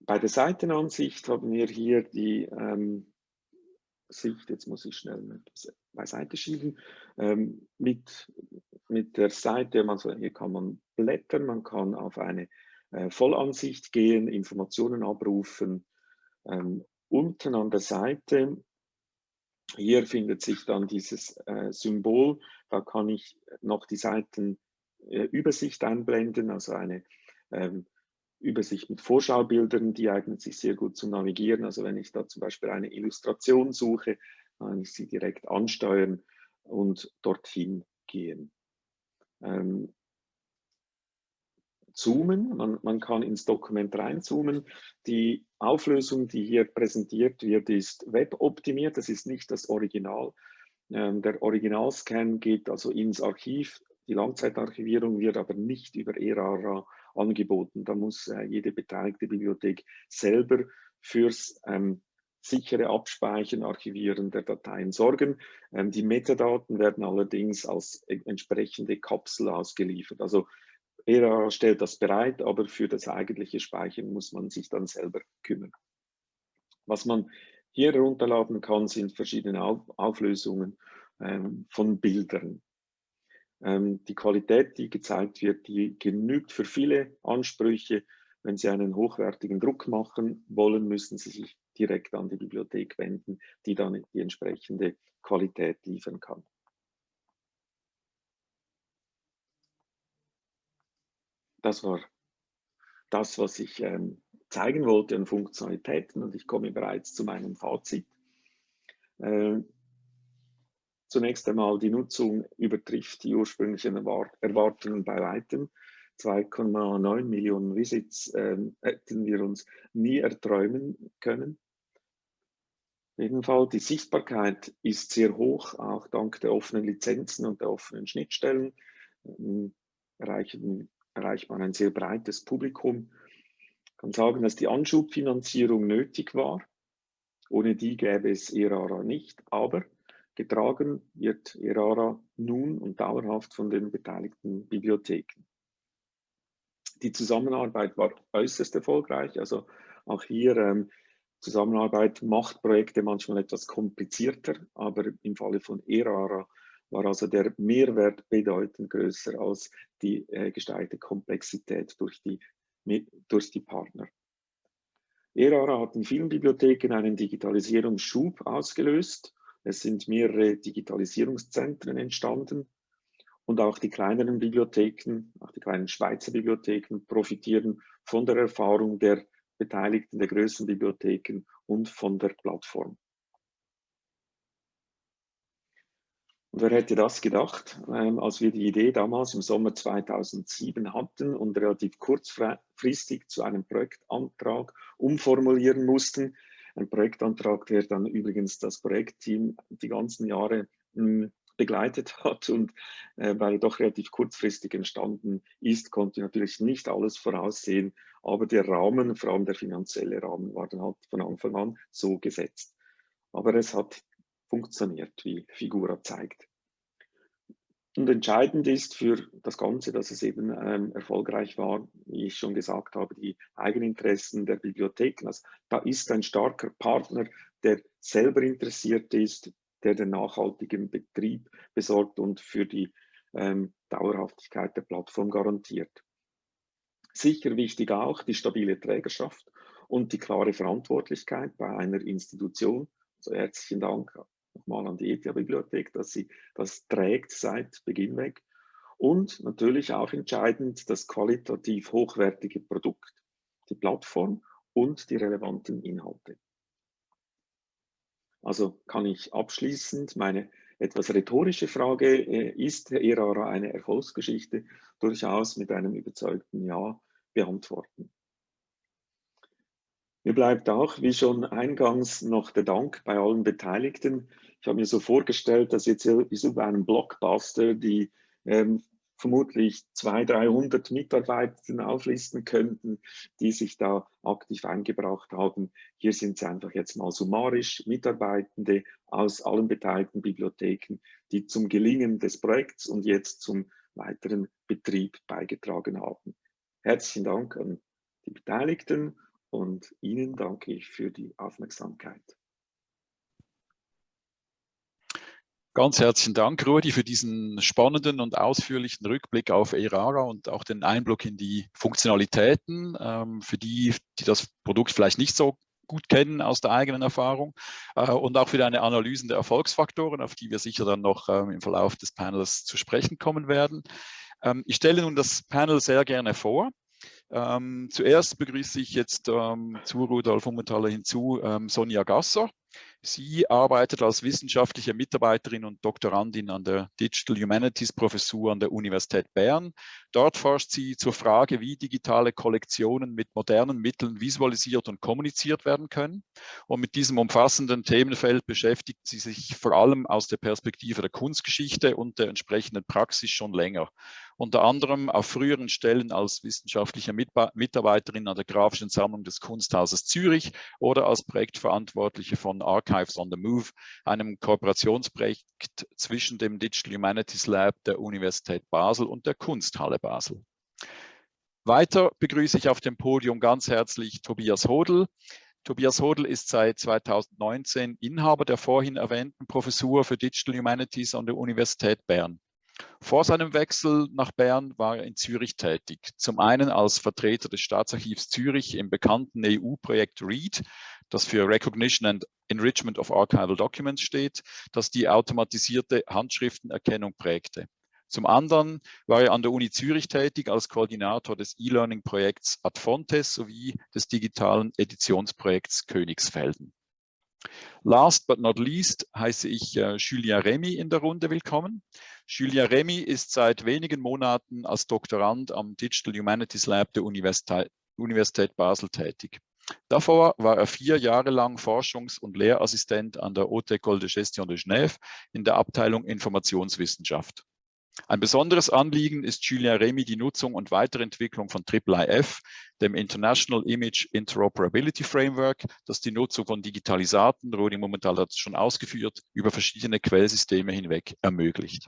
Bei der Seitenansicht haben wir hier die ähm, Sicht, jetzt muss ich schnell beiseite schieben, ähm, mit, mit der Seite, also hier kann man blättern, man kann auf eine äh, Vollansicht gehen, Informationen abrufen. Ähm, unten an der Seite, hier findet sich dann dieses äh, Symbol, da kann ich noch die Seitenübersicht äh, einblenden, also eine ähm, Übersicht mit Vorschaubildern, die eignet sich sehr gut zum Navigieren. Also wenn ich da zum Beispiel eine Illustration suche, kann ich sie direkt ansteuern und dorthin gehen. Ähm, zoomen. Man, man kann ins Dokument reinzoomen. Die Auflösung, die hier präsentiert wird, ist weboptimiert. Das ist nicht das Original. Ähm, der Originalscan geht also ins Archiv. Die Langzeitarchivierung wird aber nicht über ERARA angeboten. Da muss äh, jede beteiligte Bibliothek selber fürs ähm, sichere Abspeichern, Archivieren der Dateien sorgen. Ähm, die Metadaten werden allerdings als e-, entsprechende Kapsel ausgeliefert. Also ERA stellt das bereit, aber für das eigentliche Speichern muss man sich dann selber kümmern. Was man hier herunterladen kann, sind verschiedene Auflösungen ähm, von Bildern. Ähm, die Qualität, die gezeigt wird, die genügt für viele Ansprüche. Wenn Sie einen hochwertigen Druck machen wollen, müssen Sie sich direkt an die Bibliothek wenden, die dann die entsprechende Qualität liefern kann. Das war das, was ich ähm, zeigen wollte an Funktionalitäten und ich komme bereits zu meinem Fazit. Äh, zunächst einmal, die Nutzung übertrifft die ursprünglichen Erwartungen bei weitem. 2,9 Millionen Visits äh, hätten wir uns nie erträumen können. Auf jeden Fall, die Sichtbarkeit ist sehr hoch, auch dank der offenen Lizenzen und der offenen Schnittstellen ähm, erreichen, erreicht man ein sehr breites Publikum. Ich kann sagen, dass die Anschubfinanzierung nötig war. Ohne die gäbe es ERARA nicht, aber getragen wird ERARA nun und dauerhaft von den beteiligten Bibliotheken. Die Zusammenarbeit war äußerst erfolgreich, also auch hier ähm, Zusammenarbeit macht Projekte manchmal etwas komplizierter, aber im Falle von ERARA war also der Mehrwert bedeutend größer als die äh, gesteigerte Komplexität durch die, durch die Partner. ERARA hat in vielen Bibliotheken einen Digitalisierungsschub ausgelöst. Es sind mehrere Digitalisierungszentren entstanden und auch die kleineren Bibliotheken, auch die kleinen Schweizer Bibliotheken profitieren von der Erfahrung der Beteiligten der größeren Bibliotheken und von der Plattform. Wer hätte das gedacht, ähm, als wir die Idee damals im Sommer 2007 hatten und relativ kurzfristig zu einem Projektantrag umformulieren mussten. Ein Projektantrag, der dann übrigens das Projektteam die ganzen Jahre mh, hm, begleitet hat und äh, weil er doch relativ kurzfristig entstanden ist, konnte natürlich nicht alles voraussehen, aber der Rahmen, vor allem der finanzielle Rahmen, war dann halt von Anfang an so gesetzt. Aber es hat funktioniert, wie Figura zeigt. Und entscheidend ist für das Ganze, dass es eben ähm, erfolgreich war, wie ich schon gesagt habe, die Eigeninteressen der Bibliotheken. Also, da ist ein starker Partner, der selber interessiert ist, der den nachhaltigen Betrieb besorgt und für die ähm, Dauerhaftigkeit der Plattform garantiert. Sicher wichtig auch die stabile Trägerschaft und die klare Verantwortlichkeit bei einer Institution. Also herzlichen Dank nochmal an die ETH-Bibliothek, dass sie das trägt seit Beginn weg. Und natürlich auch entscheidend das qualitativ hochwertige Produkt, die Plattform und die relevanten Inhalte. Also kann ich abschließend meine etwas rhetorische Frage, äh, ist Erara eine Erfolgsgeschichte, durchaus mit einem überzeugten Ja beantworten. Mir bleibt auch, wie schon eingangs, noch der Dank bei allen Beteiligten. Ich habe mir so vorgestellt, dass jetzt wie so bei einem Blockbuster die ähm, vermutlich 200, 300 Mitarbeitenden auflisten könnten, die sich da aktiv eingebracht haben. Hier sind es einfach jetzt mal summarisch Mitarbeitende aus allen beteiligten Bibliotheken, die zum Gelingen des Projekts und jetzt zum weiteren Betrieb beigetragen haben. Herzlichen Dank an die Beteiligten und Ihnen danke ich für die Aufmerksamkeit. Ganz herzlichen Dank, Rudi, für diesen spannenden und ausführlichen Rückblick auf ERARA und auch den Einblick in die Funktionalitäten, ähm, für die, die das Produkt vielleicht nicht so gut kennen aus der eigenen Erfahrung äh, und auch für deine Analysen der Erfolgsfaktoren, auf die wir sicher dann noch ähm, im Verlauf des Panels zu sprechen kommen werden. Ähm, ich stelle nun das Panel sehr gerne vor. Zuerst begrüße ich jetzt zu Rudolf Ummentaler hinzu Sonja Gasser. Sie arbeitet als wissenschaftliche Mitarbeiterin und Doktorandin an der Digital Humanities Professur an der Universität Bern. Dort forscht sie zur Frage, wie digitale Kollektionen mit modernen Mitteln visualisiert und kommuniziert werden können. Und mit diesem umfassenden Themenfeld beschäftigt sie sich vor allem aus der Perspektive der Kunstgeschichte und der entsprechenden Praxis schon länger. Unter anderem auf früheren Stellen als wissenschaftliche Mitarbeiterin an der Grafischen Sammlung des Kunsthauses Zürich oder als Projektverantwortliche von Archives on the Move, einem Kooperationsprojekt zwischen dem Digital Humanities Lab der Universität Basel und der Kunsthalle Basel. Weiter begrüße ich auf dem Podium ganz herzlich Tobias Hodl. Tobias Hodl ist seit 2019 Inhaber der vorhin erwähnten Professur für Digital Humanities an der Universität Bern. Vor seinem Wechsel nach Bern war er in Zürich tätig. Zum einen als Vertreter des Staatsarchivs Zürich im bekannten EU-Projekt READ, das für Recognition and Enrichment of Archival Documents steht, das die automatisierte Handschriftenerkennung prägte. Zum anderen war er an der Uni Zürich tätig als Koordinator des E-Learning-Projekts Adfontes sowie des digitalen Editionsprojekts Königsfelden. Last but not least heiße ich äh, Julien Remy in der Runde willkommen. Julien Remy ist seit wenigen Monaten als Doktorand am Digital Humanities Lab der Universität, Universität Basel tätig. Davor war er vier Jahre lang Forschungs- und Lehrassistent an der Haute École de Gestion de Genève in der Abteilung Informationswissenschaft. Ein besonderes Anliegen ist Julien Remy die Nutzung und Weiterentwicklung von IIIF, dem International Image Interoperability Framework, das die Nutzung von Digitalisaten, Rodi momentan hat es schon ausgeführt, über verschiedene Quellsysteme hinweg ermöglicht.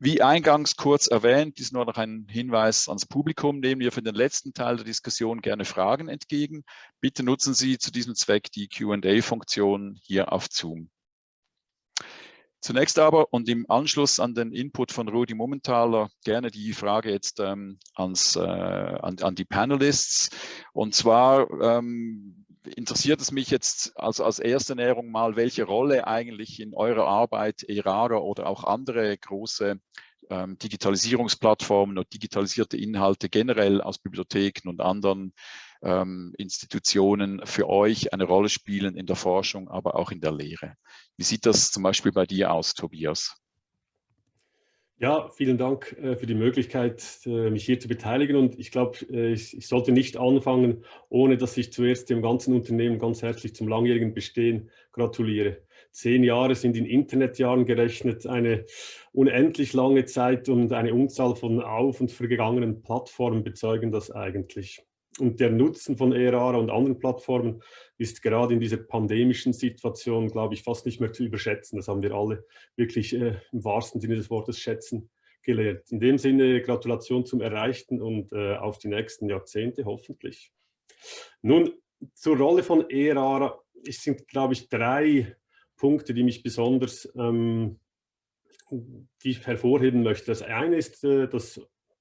Wie eingangs kurz erwähnt, ist nur noch ein Hinweis ans Publikum, nehmen wir für den letzten Teil der Diskussion gerne Fragen entgegen. Bitte nutzen Sie zu diesem Zweck die Q&A-Funktion hier auf Zoom. Zunächst aber und im Anschluss an den Input von Rudi Momentaler gerne die Frage jetzt ähm, ans, äh, an, an, die Panelists. Und zwar ähm, interessiert es mich jetzt als, als erste Näherung mal, welche Rolle eigentlich in eurer Arbeit ERARA oder auch andere große ähm, Digitalisierungsplattformen und digitalisierte Inhalte generell aus Bibliotheken und anderen ähm, Institutionen für euch eine Rolle spielen in der Forschung, aber auch in der Lehre. Wie sieht das zum Beispiel bei dir aus, Tobias? Ja, vielen Dank äh, für die Möglichkeit, äh, mich hier zu beteiligen. Und ich glaube, äh, ich, ich, sollte nicht anfangen, ohne dass ich zuerst dem ganzen Unternehmen ganz herzlich zum langjährigen Bestehen gratuliere. Zehn Jahre sind in Internetjahren gerechnet eine unendlich lange Zeit und eine Unzahl von auf- und vergangenen Plattformen bezeugen das eigentlich. Und der Nutzen von ERARA und anderen Plattformen ist gerade in dieser pandemischen Situation, glaube ich, fast nicht mehr zu überschätzen. Das haben wir alle wirklich äh, im wahrsten Sinne des Wortes schätzen gelernt. In dem Sinne Gratulation zum Erreichten und äh, auf die nächsten Jahrzehnte hoffentlich. Nun, zur Rolle von ERARA. Es sind, glaube ich, drei Punkte, die mich besonders ähm, die ich hervorheben möchte. Das eine ist äh, das,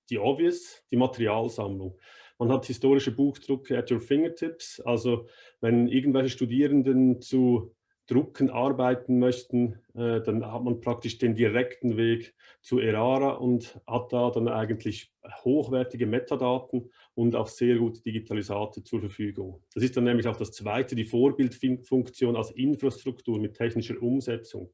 die Obvious, die Materialsammlung. Man hat historische Buchdrucke at your fingertips. Also wenn irgendwelche Studierenden zu Drucken arbeiten möchten, äh, dann hat man praktisch den direkten Weg zu Erara und hat da dann eigentlich hochwertige Metadaten und auch sehr gute Digitalisate zur Verfügung. Das ist dann nämlich auch das Zweite, die Vorbildfunktion als Infrastruktur mit technischer Umsetzung.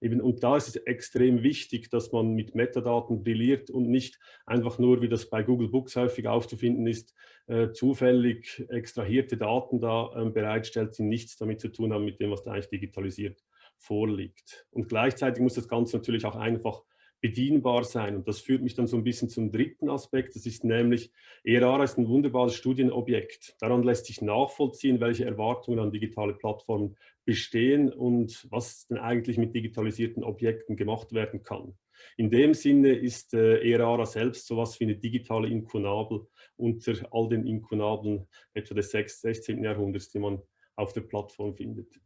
Eben, und da ist es extrem wichtig, dass man mit Metadaten brilliert und nicht einfach nur, wie das bei Google Books häufig aufzufinden ist, äh, zufällig extrahierte Daten da äh, bereitstellt, die nichts damit zu tun haben mit dem, was da eigentlich digitalisiert vorliegt. Und gleichzeitig muss das Ganze natürlich auch einfach bedienbar sein. Und das führt mich dann so ein bisschen zum dritten Aspekt. Das ist nämlich, ERARA ist ein wunderbares Studienobjekt. Daran lässt sich nachvollziehen, welche Erwartungen an digitale Plattformen bestehen und was denn eigentlich mit digitalisierten Objekten gemacht werden kann. In dem Sinne ist äh, ERARA selbst so etwas wie eine digitale Inkunabel unter all den Inkunabeln etwa des 16. Jahrhunderts, die man auf der Plattform findet.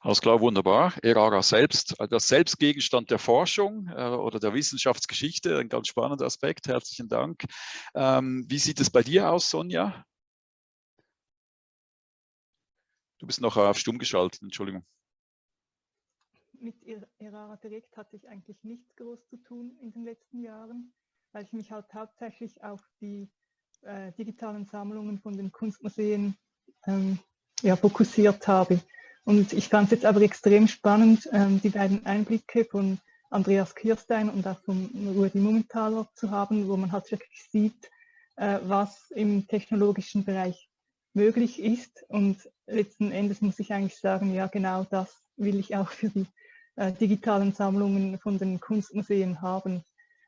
Alles klar, wunderbar. ERARA selbst, äh, das Selbstgegenstand der Forschung äh, oder der Wissenschaftsgeschichte, ein ganz spannender Aspekt. Herzlichen Dank. Ähm, wie sieht es bei dir aus, Sonja? Du bist noch auf stumm geschaltet, Entschuldigung. Mit ERARA direkt hatte ich eigentlich nichts groß zu tun in den letzten Jahren, weil ich mich halt hauptsächlich auf die äh, digitalen Sammlungen von den Kunstmuseen ähm, ja, fokussiert habe. Und ich fand es jetzt aber extrem spannend, ähm, die beiden Einblicke von Andreas Kirstein und auch von Rudi Mumenthaler zu haben, wo man halt wirklich sieht, äh, was im technologischen Bereich möglich ist. Und letzten Endes muss ich eigentlich sagen, ja genau das will ich auch für die äh, digitalen Sammlungen von den Kunstmuseen haben.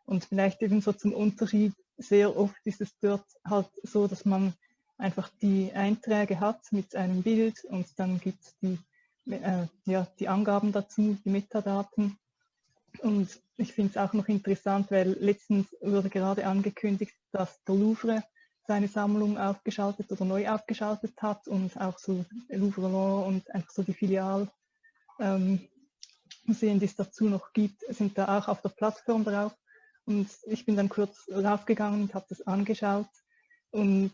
Und vielleicht eben so zum Unterschied, sehr oft ist es dort halt so, dass man einfach die Einträge hat mit einem Bild und dann gibt es die, äh, ja, die Angaben dazu, die Metadaten. Und ich finde es auch noch interessant, weil letztens wurde gerade angekündigt, dass der Louvre seine Sammlung aufgeschaltet oder neu aufgeschaltet hat und auch so Louvre und einfach so die Filialmuseen, ähm, die es dazu noch gibt, sind da auch auf der Plattform drauf. Und ich bin dann kurz raufgegangen und habe das angeschaut. Und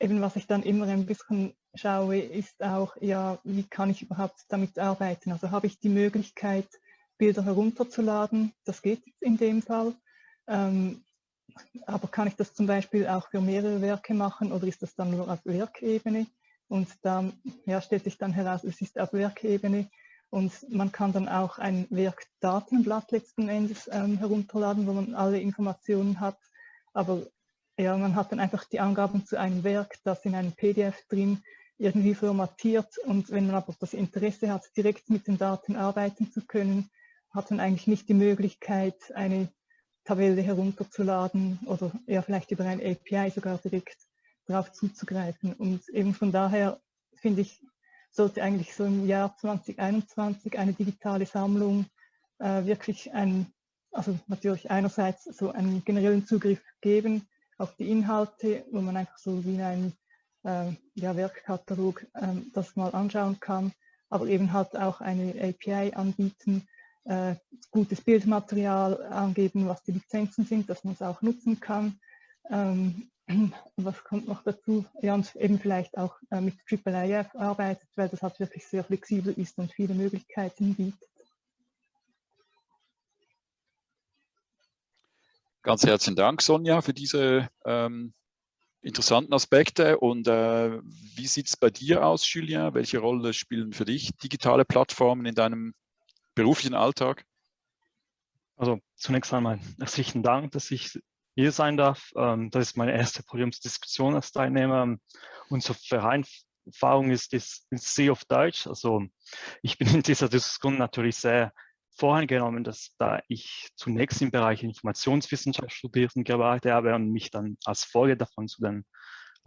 eben was ich dann immer ein bisschen schaue, ist auch, ja, wie kann ich überhaupt damit arbeiten? Also habe ich die Möglichkeit, Bilder herunterzuladen? Das geht in dem Fall. Ähm, aber kann ich das zum Beispiel auch für mehrere Werke machen oder ist das dann nur auf Werkebene? Und da ja, stellt sich dann heraus, es ist auf Werkebene und man kann dann auch ein Werkdatenblatt letzten Endes ähm, herunterladen, wo man alle Informationen hat. Aber ja, man hat dann einfach die Angaben zu einem Werk, das in einem PDF drin irgendwie formatiert und wenn man aber das Interesse hat, direkt mit den Daten arbeiten zu können, hat man eigentlich nicht die Möglichkeit, eine Tabelle herunterzuladen oder eher vielleicht über ein API sogar direkt darauf zuzugreifen. Und eben von daher finde ich, sollte eigentlich so im Jahr 2021 eine digitale Sammlung äh, wirklich ein, also natürlich einerseits so einen generellen Zugriff geben auf die Inhalte, wo man einfach so wie ein äh, ja, Werkkatalog äh, das mal anschauen kann, aber eben halt auch eine API anbieten, äh, gutes Bildmaterial angeben, was die Lizenzen sind, dass man es auch nutzen kann. Ähm, was kommt noch dazu? Ja, und eben vielleicht auch äh, mit IIIF arbeitet, weil das halt wirklich sehr flexibel ist und viele Möglichkeiten bietet. Ganz herzlichen Dank, Sonja, für diese ähm, interessanten Aspekte. Und äh, wie sieht es bei dir aus, Julien? Welche Rolle spielen für dich digitale Plattformen in deinem beruflichen Alltag? Also zunächst einmal herzlichen Dank, dass ich hier sein darf. Ähm, das ist meine erste Podiumsdiskussion als Teilnehmer. Unsere Vereinfachung ist, ist, ist sehr auf Deutsch. Also ich bin in dieser Diskussion natürlich sehr voreingenommen, dass da ich zunächst im Bereich Informationswissenschaft studiert und gearbeitet habe und mich dann als Folge davon zu den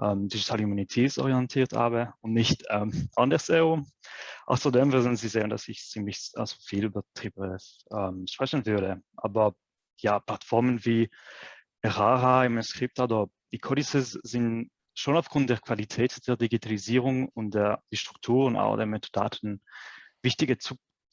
ähm, Digital Humanities orientiert habe und nicht ähm, andersherum. Außerdem würden Sie sehen, dass ich ziemlich also viel über Triple ähm, sprechen würde. Aber ja, Plattformen wie Erara, MScript oder die Codices sind schon aufgrund der Qualität der Digitalisierung und der die Strukturen auch der Metadaten wichtige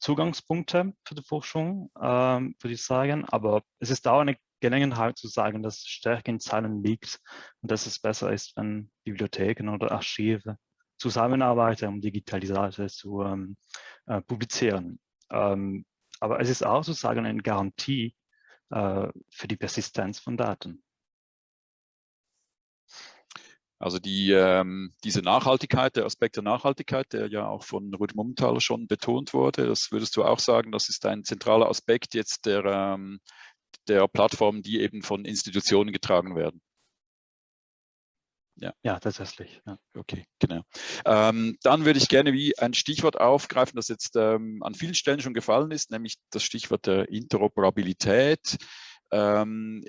Zugangspunkte für die Forschung, ähm, würde ich sagen. Aber es ist auch eine Gelegenheit zu sagen, dass Stärke in Zahlen liegt und dass es besser ist, wenn Bibliotheken oder Archive zusammenarbeiten, um Digitalisate zu ähm, äh, publizieren. Ähm, aber es ist auch sozusagen eine Garantie äh, für die Persistenz von Daten. Also die, ähm, diese Nachhaltigkeit, der Aspekt der Nachhaltigkeit, der ja auch von Ruth Mummenthaler schon betont wurde, das würdest du auch sagen, das ist ein zentraler Aspekt jetzt der, ähm, der Plattformen, die eben von Institutionen getragen werden. Ja, ja tatsächlich. Ja. Okay, genau. Ähm, dann würde ich gerne wie ein Stichwort aufgreifen, das jetzt ähm, an vielen Stellen schon gefallen ist, nämlich das Stichwort der Interoperabilität. Ähm,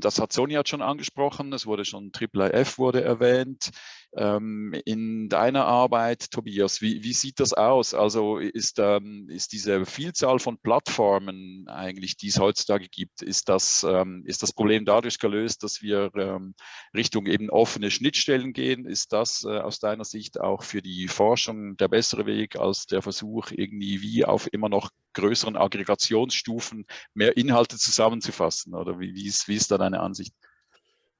das hat Sonja schon angesprochen, es wurde schon IIIF wurde erwähnt. Ähm, in deiner Arbeit, Tobias, wie, wie sieht das aus? Also ist, ähm, ist diese Vielzahl von Plattformen eigentlich, die es heutzutage gibt, ist das, ähm, ist das Problem dadurch gelöst, dass wir ähm, Richtung eben offene Schnittstellen gehen? Ist das äh, aus deiner Sicht auch für die Forschung der bessere Weg als der Versuch, irgendwie wie auf immer noch größeren Aggregationsstufen mehr Inhalte zusammenzufassen? Oder wie, wie, ist, wie ist da deine Ansicht?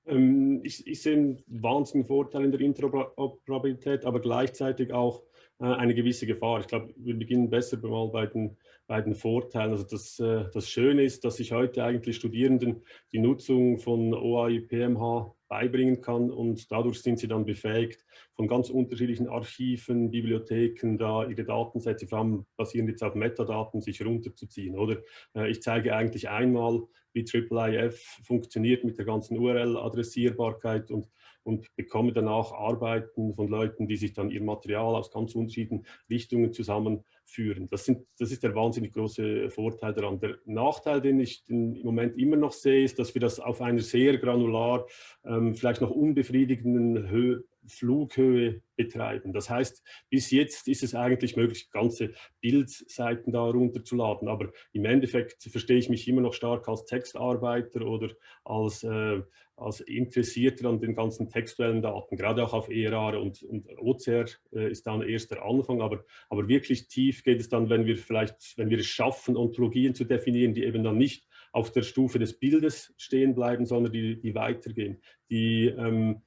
Ähm, ich, ich, sehe einen wahnsinnigen Vorteil in der Interoperabilität, aber gleichzeitig auch äh, eine gewisse Gefahr. Ich glaube, wir beginnen besser mal bei den, bei den Vorteilen. Also das, äh, das Schöne ist, dass ich heute eigentlich Studierenden die Nutzung von OAI PMH beibringen kann und dadurch sind sie dann befähigt, von ganz unterschiedlichen Archiven, Bibliotheken da ihre Datensätze, vor allem basierend jetzt auf Metadaten, sich runterzuziehen. Oder äh, ich zeige eigentlich einmal, wie IIIF funktioniert mit der ganzen URL-Adressierbarkeit und, und bekomme danach Arbeiten von Leuten, die sich dann ihr Material aus ganz unterschiedlichen Richtungen zusammen führen. Das, sind, das ist der wahnsinnig große Vorteil daran. Der Nachteil, den ich im Moment immer noch sehe, ist, dass wir das auf einer sehr granular, ähm, vielleicht noch unbefriedigenden Höhe, Flughöhe betreiben. Das heißt, bis jetzt ist es eigentlich möglich, ganze Bildseiten da runterzuladen, aber im Endeffekt verstehe ich mich immer noch stark als Textarbeiter oder als, äh, als Interessierter an den ganzen textuellen Daten, gerade auch auf ERA und, und OCR äh, ist dann erst der Anfang, aber, aber wirklich tief geht es dann, wenn wir vielleicht, wenn wir es schaffen, Ontologien zu definieren, die eben dann nicht auf der Stufe des Bildes stehen bleiben, sondern die, die weitergehen, die ähm,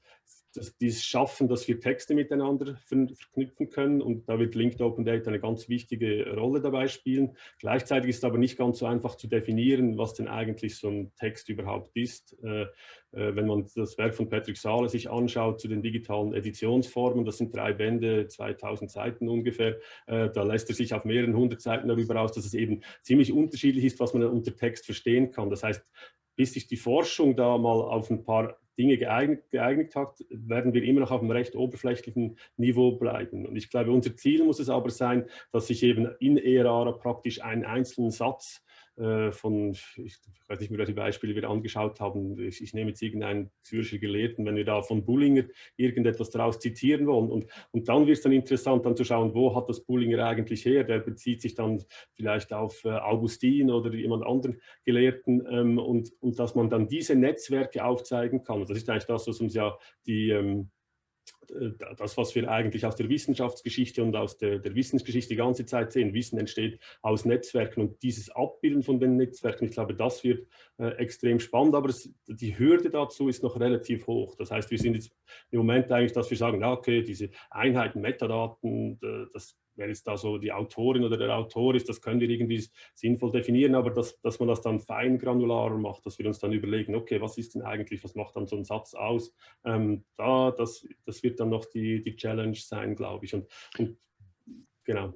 das, dieses Schaffen, dass wir Texte miteinander verknüpfen können und da wird Linked Open Data eine ganz wichtige Rolle dabei spielen. Gleichzeitig ist es aber nicht ganz so einfach zu definieren, was denn eigentlich so ein Text überhaupt ist. Äh, äh, wenn man das Werk von Patrick Sahle sich anschaut zu den digitalen Editionsformen, das sind drei Bände, 2000 Seiten ungefähr, äh, da lässt er sich auf mehreren hundert Seiten darüber aus, dass es eben ziemlich unterschiedlich ist, was man unter Text verstehen kann. Das heißt, bis sich die Forschung da mal auf ein paar Dinge geeignet, geeignet hat, werden wir immer noch auf einem recht oberflächlichen Niveau bleiben. Und ich glaube, unser Ziel muss es aber sein, dass sich eben in ERA praktisch einen einzelnen Satz von, ich weiß nicht mehr, welche Beispiele wir angeschaut haben, ich, ich, nehme jetzt irgendeinen Zürcher Gelehrten, wenn wir da von Bullinger irgendetwas daraus zitieren wollen. Und, und dann wird es dann interessant, dann zu schauen, wo hat das Bullinger eigentlich her, der bezieht sich dann vielleicht auf äh, Augustin oder jemand anderen Gelehrten ähm, und, und dass man dann diese Netzwerke aufzeigen kann. Das ist eigentlich das, was uns ja die ähm, äh, das, was wir eigentlich aus der Wissenschaftsgeschichte und aus der, der, Wissensgeschichte die ganze Zeit sehen. Wissen entsteht aus Netzwerken und dieses Abbilden von den Netzwerken, ich glaube, das wird äh, extrem spannend, aber es, die Hürde dazu ist noch relativ hoch. Das heißt, wir sind jetzt im Moment eigentlich, dass wir sagen, ja, okay, diese Einheiten, Metadaten, das wer jetzt da so die Autorin oder der Autor ist, das können wir irgendwie sinnvoll definieren, aber dass, dass man das dann fein granularer macht, dass wir uns dann überlegen, okay, was ist denn eigentlich, was macht dann so ein Satz aus? Ähm, da, das, das wird dann noch die, die Challenge sein, glaube ich. Und, und genau.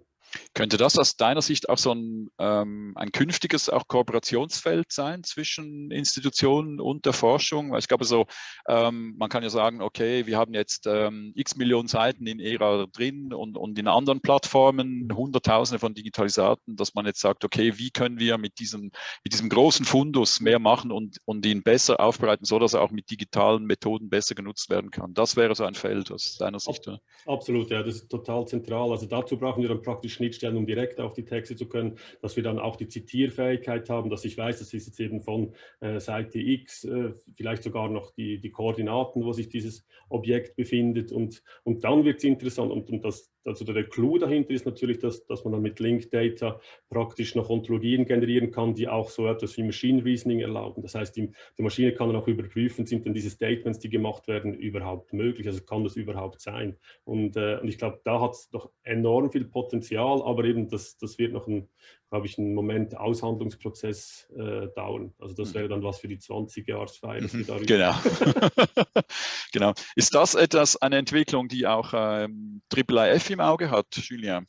Könnte das aus deiner Sicht auch so ein, ähm, ein künftiges auch Kooperationsfeld sein zwischen Institutionen und der Forschung? Weil ich glaube so, ähm, man kann ja sagen, okay, wir haben jetzt ähm, x Millionen Seiten in ERA drin und, und in anderen Plattformen, Hunderttausende von Digitalisaten, dass man jetzt sagt, okay, wie können wir mit diesem, mit diesem großen Fundus mehr machen und, und ihn besser aufbereiten, sodass er auch mit digitalen Methoden besser genutzt werden kann. Das wäre so ein Feld aus deiner Sicht. Absolut, ja, das ist total zentral. Also dazu brauchen wir dann praktisch Schnittstellen, um direkt auf die Texte zu können, dass wir dann auch die Zitierfähigkeit haben, dass ich weiß, das ist jetzt eben von äh, Seite X, äh, vielleicht sogar noch die, die Koordinaten, wo sich dieses Objekt befindet und, und dann wird es interessant und, und das, also der Clou dahinter ist natürlich, dass, dass man dann mit Linked Data praktisch noch Ontologien generieren kann, die auch so etwas wie Machine Reasoning erlauben. Das heißt, die, die Maschine kann dann auch überprüfen, sind denn diese Statements, die gemacht werden, überhaupt möglich? Also kann das überhaupt sein? Und, äh, und ich glaube, da hat es noch enorm viel Potenzial, aber eben das, das wird noch ein, glaube ich, einen Moment Aushandlungsprozess äh, dauern. Also das wäre dann was für die 20-Jahresfeier. Mhm, genau. genau. Ist das etwas, eine Entwicklung, die auch ähm, IIIF im Auge hat, Julien?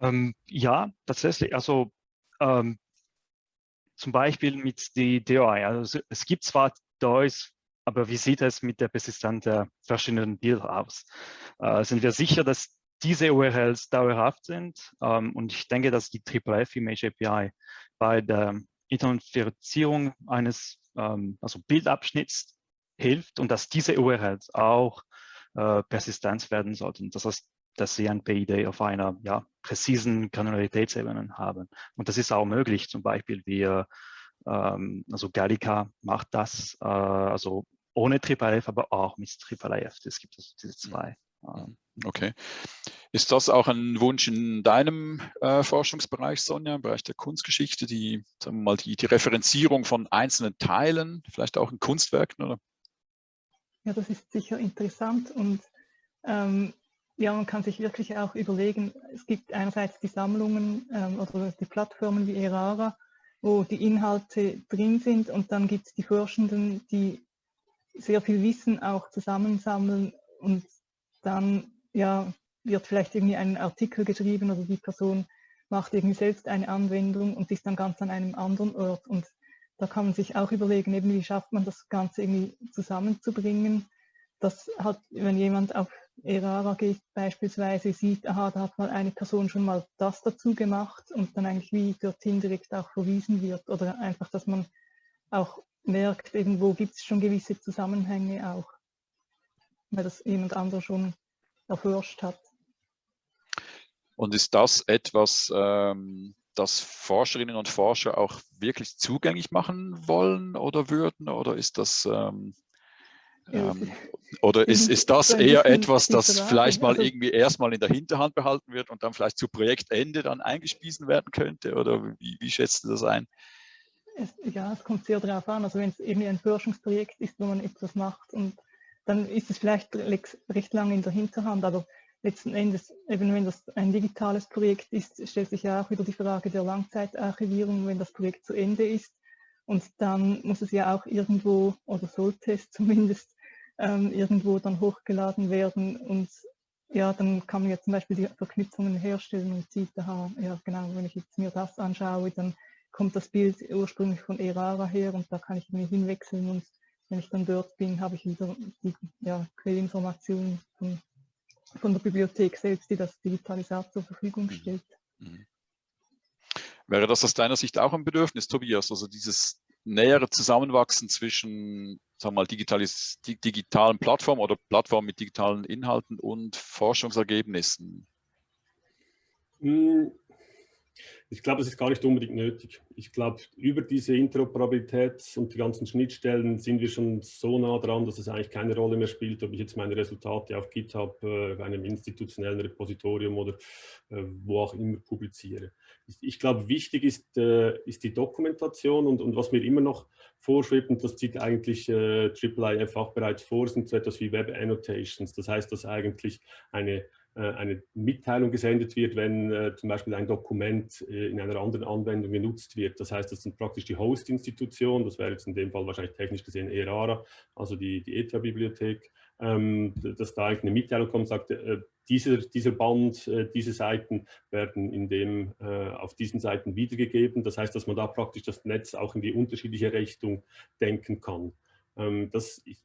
Ähm, ja, tatsächlich. Also ähm, zum Beispiel mit die DOI. Also es gibt zwar DOIs, aber wie sieht es mit der Persistenz der verschiedenen Bilder aus? Äh, sind wir sicher, dass diese URLs dauerhaft sind? Ähm, und ich denke, dass die IIIF Image API bei der Identifizierung eines ähm, also Bildabschnitts hilft und dass diese URLs auch äh, Persistenz werden sollten. Das heißt, dass sie ein PID auf einer ja, präzisen Granularitätsebene haben. Und das ist auch möglich, zum Beispiel wir, ähm, also Gallica macht das, äh, also ohne IIIF, aber auch mit IIIF. Es gibt also diese zwei. Okay. Ist das auch ein Wunsch in deinem äh, Forschungsbereich, Sonja, im Bereich der Kunstgeschichte, die, sagen wir mal, die, die Referenzierung von einzelnen Teilen, vielleicht auch in Kunstwerken? Oder? Ja, das ist sicher interessant und ähm, ja, man kann sich wirklich auch überlegen, es gibt einerseits die Sammlungen ähm, oder die Plattformen wie Erara, wo die Inhalte drin sind und dann gibt es die Forschenden, die sehr viel Wissen auch zusammensammeln und dann ja, wird vielleicht irgendwie ein Artikel geschrieben oder die Person macht irgendwie selbst eine Anwendung und ist dann ganz an einem anderen Ort. Und da kann man sich auch überlegen, eben wie schafft man das Ganze irgendwie zusammenzubringen. Das hat, wenn jemand auf Erara geht beispielsweise, sieht, aha, da hat mal eine Person schon mal das dazu gemacht und dann eigentlich wie dorthin direkt auch verwiesen wird. Oder einfach, dass man auch merkt, irgendwo gibt es schon gewisse Zusammenhänge auch, weil das jemand anderer schon erforscht hat. Und ist das etwas, ähm, das Forscherinnen und Forscher auch wirklich zugänglich machen wollen oder würden? Oder ist das ähm, ähm, oder ist, ist das eher etwas, das vielleicht mal also irgendwie erstmal in der Hinterhand behalten wird und dann vielleicht zu Projektende dann eingespiesen werden könnte? Oder wie, wie schätzt du das ein? Es, ja, es kommt sehr darauf an. Also wenn es eben ein Forschungsprojekt ist, wo man etwas macht und dann ist es vielleicht recht lange in der Hinterhand, aber letzten Endes, eben wenn das ein digitales Projekt ist, stellt sich ja auch wieder die Frage der Langzeitarchivierung, wenn das Projekt zu Ende ist. Und dann muss es ja auch irgendwo, oder sollte es zumindest, ähm, irgendwo dann hochgeladen werden. Und ja, dann kann man ja zum Beispiel die Verknüpfungen herstellen und sieht, aha, ja genau, wenn ich jetzt mir das anschaue, dann kommt das Bild ursprünglich von Erara her und da kann ich mir hinwechseln und wenn ich dann dort bin, habe ich wieder die ja, Quellinformation von von der Bibliothek selbst, die das Digitalisat zur Verfügung mhm. stellt. Mhm. Wäre das aus deiner Sicht auch ein Bedürfnis, Tobias? Also dieses nähere Zusammenwachsen zwischen sagen wir mal, digitalis, digitalen Plattformen oder Plattformen mit digitalen Inhalten und Forschungsergebnissen? Hm, ich glaube, es ist gar nicht unbedingt nötig. Ich glaube, über diese Interoperabilität und die ganzen Schnittstellen sind wir schon so nah dran, dass es eigentlich keine Rolle mehr spielt, ob ich jetzt meine Resultate auf GitHub, äh, einem institutionellen Repositorium oder äh, wo auch immer publiziere. Ich, ich glaube, wichtig ist, äh, ist die Dokumentation und, und was mir immer noch vorschwebt, und das zieht eigentlich äh, IIIF auch bereits vor, sind so etwas wie Web Annotations. Das heißt, dass eigentlich eine eine Mitteilung gesendet wird, wenn äh, zum Beispiel ein Dokument äh, in einer anderen Anwendung genutzt wird. Das heißt, das sind praktisch die Host-Institution, das wäre jetzt in dem Fall wahrscheinlich technisch gesehen ERARA, also die, die ETH-Bibliothek, ähm, dass da eine Mitteilung kommt, sagt, äh, dieser, dieser Band, äh, diese Seiten werden in dem, äh, auf diesen Seiten wiedergegeben. Das heißt, dass man da praktisch das Netz auch in die unterschiedliche Richtung denken kann. Ähm, das, ich,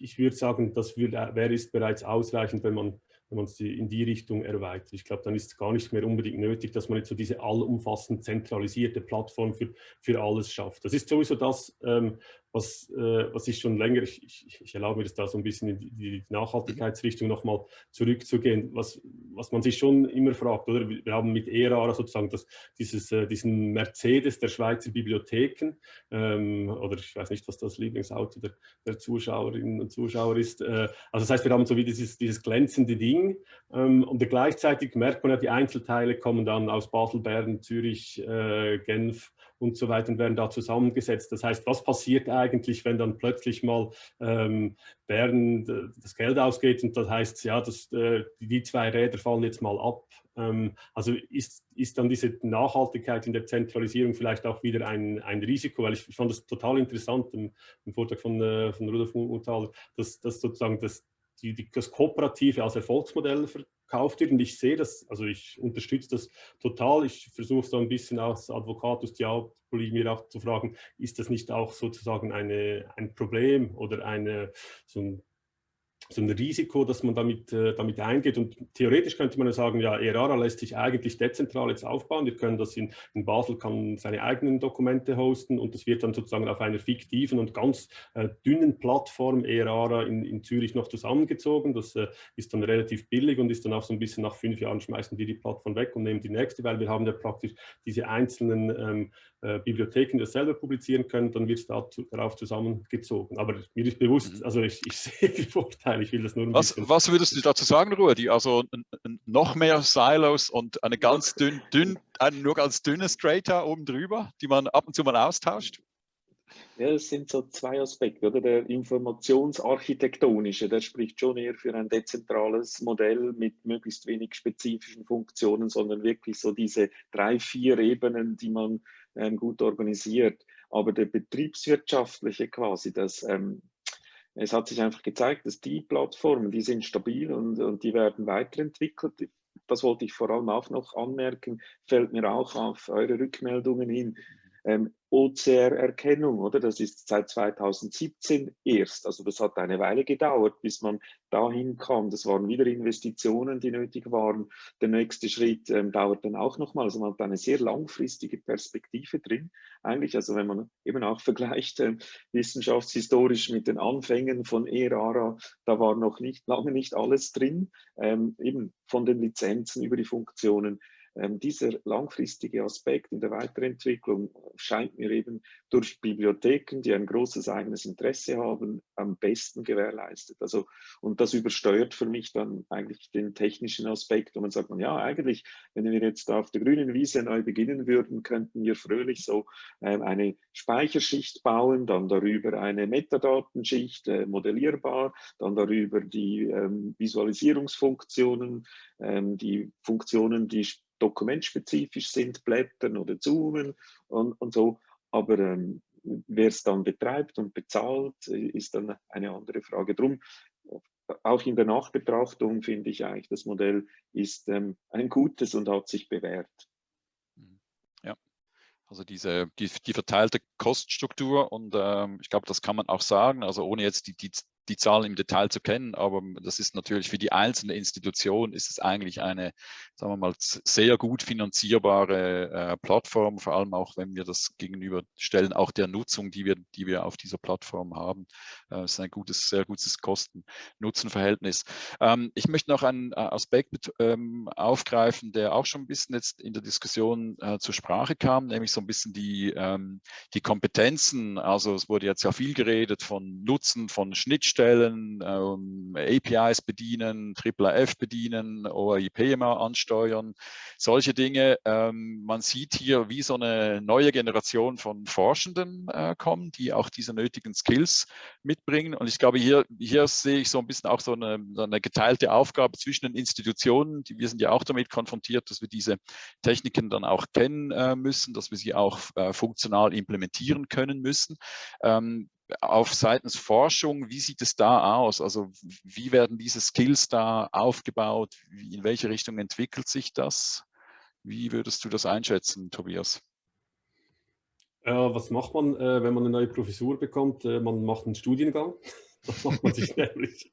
ich, würde sagen, das wäre ist bereits ausreichend, wenn man wenn man sie in die Richtung erweitert. Ich glaube, dann ist es gar nicht mehr unbedingt nötig, dass man jetzt so diese allumfassend zentralisierte Plattform für, für alles schafft. Das ist sowieso das, ähm, was, äh, was ich schon länger, ich, ich, ich, erlaube mir das da so ein bisschen in die, Nachhaltigkeitsrichtung nochmal zurückzugehen, was, was man sich schon immer fragt, oder? Wir haben mit ERA sozusagen das, dieses, äh, diesen Mercedes der Schweizer Bibliotheken, ähm, oder ich weiß nicht, was das Lieblingsauto der, der Zuschauerinnen und Zuschauer ist. Äh, also das heißt, wir haben so wie dieses, dieses glänzende Ding ähm, und gleichzeitig merkt man ja, die Einzelteile kommen dann aus Basel, Bern, Zürich, äh, Genf, und so weiter werden da zusammengesetzt. Das heißt, was passiert eigentlich, wenn dann plötzlich mal ähm, Bern das Geld ausgeht und das heißt, ja, das, äh, die zwei Räder fallen jetzt mal ab. Ähm, also ist, ist dann diese Nachhaltigkeit in der Zentralisierung vielleicht auch wieder ein, ein Risiko, weil ich, fand das total interessant im, im Vortrag von, äh, von Rudolf Muthaler, dass, dass sozusagen das, die, die, das Kooperative als Erfolgsmodell gekauft wird. Und ich sehe das, also ich unterstütze das total. Ich versuche so ein bisschen als Advocatus Diaboli mir auch zu fragen, ist das nicht auch sozusagen eine, ein Problem oder eine, so ein so ein Risiko, dass man damit, äh, damit eingeht. Und theoretisch könnte man sagen, ja, ERARA lässt sich eigentlich dezentral jetzt aufbauen. Wir können das in, in Basel, kann seine eigenen Dokumente hosten und das wird dann sozusagen auf einer fiktiven und ganz äh, dünnen Plattform ERARA in, in Zürich noch zusammengezogen. Das äh, ist dann relativ billig und ist dann auch so ein bisschen nach fünf Jahren schmeißen wir die Plattform weg und nehmen die nächste, weil wir haben ja praktisch diese einzelnen ähm, äh, Bibliotheken das selber publizieren können, dann wird es da darauf zusammengezogen. Aber mir ist bewusst, mhm. also ich, ich sehe die Vorteile, ich will das nur ein was, bisschen... Was würdest du dazu sagen, Rudi? Also noch mehr Silos und eine ganz dünn, dünn ein nur ganz dünne Strata oben drüber, die man ab und zu mal austauscht? Ja, es sind so zwei Aspekte, oder? Der informationsarchitektonische, der spricht schon eher für ein dezentrales Modell mit möglichst wenig spezifischen Funktionen, sondern wirklich so diese drei, vier Ebenen, die man ähm, gut organisiert. Aber der betriebswirtschaftliche quasi, das, ähm, es hat sich einfach gezeigt, dass die Plattformen, die sind stabil und, und die werden weiterentwickelt. Das wollte ich vor allem auch noch anmerken, fällt mir auch auf eure Rückmeldungen hin. Ähm, OCR-Erkennung, oder? Das ist seit 2017 erst. Also das hat eine Weile gedauert, bis man dahin kam. Das waren wieder Investitionen, die nötig waren. Der nächste Schritt ähm, dauert dann auch nochmal. Also man hat eine sehr langfristige Perspektive drin. Eigentlich, also wenn man eben auch vergleicht äh, wissenschaftshistorisch mit den Anfängen von ERARA, da war noch nicht lange nicht alles drin, ähm, eben von den Lizenzen über die Funktionen ähm, dieser langfristige Aspekt in der Weiterentwicklung scheint mir eben durch Bibliotheken, die ein großes eigenes Interesse haben, am besten gewährleistet. Also, und das übersteuert für mich dann eigentlich den technischen Aspekt. Und man sagt man, ja, eigentlich, wenn wir jetzt auf der grünen Wiese neu beginnen würden, könnten wir fröhlich so äh, eine Speicherschicht bauen, dann darüber eine Metadatenschicht, äh, modellierbar, dann darüber die ähm, Visualisierungsfunktionen, ähm, die Funktionen, die dokumentspezifisch sind, blättern oder zoomen und, und so. Aber ähm, wer es dann betreibt und bezahlt, ist dann eine andere Frage. Drum auch in der Nachbetrachtung finde ich eigentlich, das Modell ist ähm, ein gutes und hat sich bewährt. Ja, also diese, die, die verteilte Kostenstruktur und ähm, ich glaube, das kann man auch sagen, also ohne jetzt die, die die Zahlen im Detail zu kennen, aber das ist natürlich für die einzelne Institution ist es eigentlich eine, sagen wir mal, sehr gut finanzierbare äh, Plattform, vor allem auch, wenn wir das gegenüberstellen, auch der Nutzung, die wir, die wir auf dieser Plattform haben. Äh, ist ein gutes, sehr gutes Kosten-Nutzen-Verhältnis. Ähm, ich möchte noch einen äh, Aspekt ähm, aufgreifen, der auch schon ein bisschen jetzt in der Diskussion äh, zur Sprache kam, nämlich so ein bisschen die, ähm, die Kompetenzen. Also es wurde jetzt ja viel geredet von Nutzen, von Schnittstellen, Schnittstellen, ähm, APIs bedienen, AAAF bedienen, OIP mal ansteuern, solche Dinge. Ähm, man sieht hier, wie so eine neue Generation von Forschenden äh, kommen, die auch diese nötigen Skills mitbringen. Und ich glaube, hier, hier sehe ich so ein bisschen auch so eine, so eine geteilte Aufgabe zwischen den Institutionen. Die, wir sind ja auch damit konfrontiert, dass wir diese Techniken dann auch kennen äh, müssen, dass wir sie auch äh, funktional implementieren können müssen. Ähm, auf seitens Forschung, wie sieht es da aus? Also wie werden diese Skills da aufgebaut? in welche Richtung entwickelt sich das? Wie würdest du das einschätzen, Tobias? Äh, was macht man, äh, wenn man eine neue Professur bekommt? Äh, man macht einen Studiengang. Das macht man sich nämlich.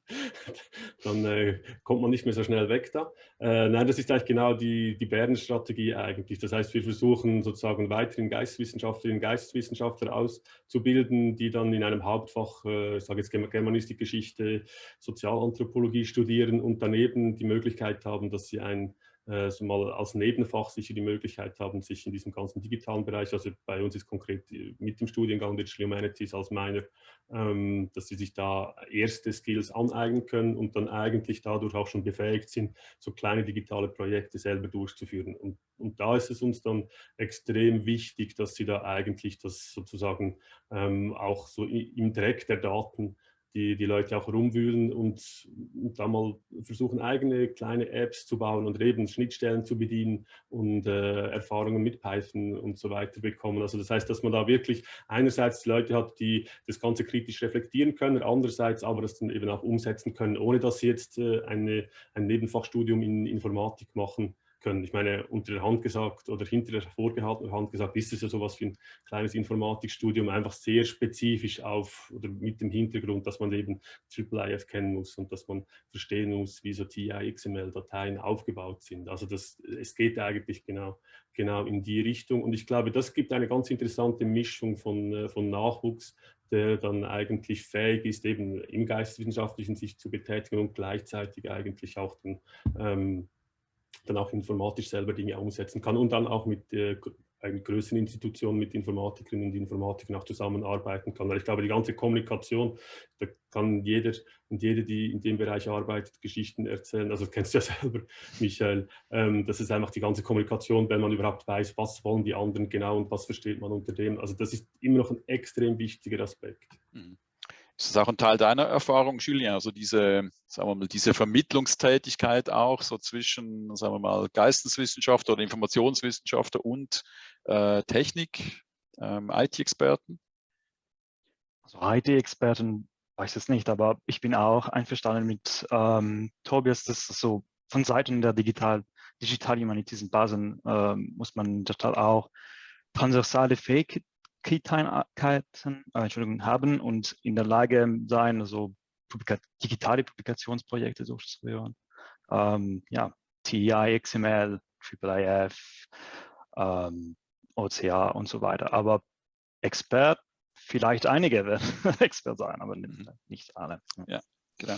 Dann äh, kommt man nicht mehr so schnell weg da. Äh, nein, das ist eigentlich genau die, die Bärenstrategie eigentlich. Das heißt, wir versuchen sozusagen weiterhin Geisteswissenschaftlerinnen und Geisteswissenschaftler auszubilden, die dann in einem Hauptfach, äh, ich sage jetzt Germanistik, Geschichte, Sozialanthropologie studieren und daneben die Möglichkeit haben, dass sie ein so mal als Nebenfach sicher die Möglichkeit haben, sich in diesem ganzen digitalen Bereich, also bei uns ist konkret äh, mit dem Studiengang Digital Humanities als meiner, ähm, dass sie sich da erste Skills aneignen können und dann eigentlich dadurch auch schon befähigt sind, so kleine digitale Projekte selber durchzuführen. Und, und da ist es uns dann extrem wichtig, dass sie da eigentlich das sozusagen ähm, auch so im Dreck der Daten die, die Leute auch rumwühlen und, und da mal versuchen, eigene kleine Apps zu bauen und eben Schnittstellen zu bedienen und äh, Erfahrungen mit Python und so weiter bekommen. Also das heißt, dass man da wirklich einerseits Leute hat, die das Ganze kritisch reflektieren können, andererseits aber das dann eben auch umsetzen können, ohne dass sie jetzt äh, eine, ein Nebenfachstudium in Informatik machen können. Ich meine, unter der Hand gesagt oder hinter der vorgehaltenen Hand gesagt, ist es ja sowas wie ein kleines Informatikstudium, einfach sehr spezifisch auf oder mit dem Hintergrund, dass man eben IIIF kennen muss und dass man verstehen muss, wie so TI-XML-Dateien aufgebaut sind. Also das, es geht eigentlich genau, genau in die Richtung und ich glaube, das gibt eine ganz interessante Mischung von, äh, von Nachwuchs, der dann eigentlich fähig ist, eben im geisteswissenschaftlichen sich zu betätigen und gleichzeitig eigentlich auch den, ähm, dann auch informatisch selber Dinge umsetzen kann und dann auch mit äh, größeren Institution mit Informatikerinnen und Informatikern auch zusammenarbeiten kann. Weil ich glaube, die ganze Kommunikation, da kann jeder und jede, die in dem Bereich arbeitet, Geschichten erzählen. Also kennst du ja selber, Michael. Ähm, das ist einfach die ganze Kommunikation, wenn man überhaupt weiß, was wollen die anderen genau und was versteht man unter dem. Also das ist immer noch ein extrem wichtiger Aspekt. Mhm. Ist das auch ein Teil deiner Erfahrung, Julien? Also diese, sagen wir mal, diese Vermittlungstätigkeit auch so zwischen, sagen wir mal, Geisteswissenschaftler oder Informationswissenschaftler und äh, Technik, ähm, IT-Experten? Also IT-Experten weiß es nicht, aber ich bin auch einverstanden mit ähm, Tobias, dass so von Seiten der Digital, Digital Humanities Basen äh, muss man Tat auch transversale Fähig Key-Fähigkeiten äh, haben und in der Lage sein, also Publika digitale Publikationsprojekte durchzuführen. Ähm, ja, TI, XML, IIIF, ähm, OCA und so weiter. Aber Expert, vielleicht einige werden Expert sein, aber nicht, mhm. nicht alle. Ja. Genau.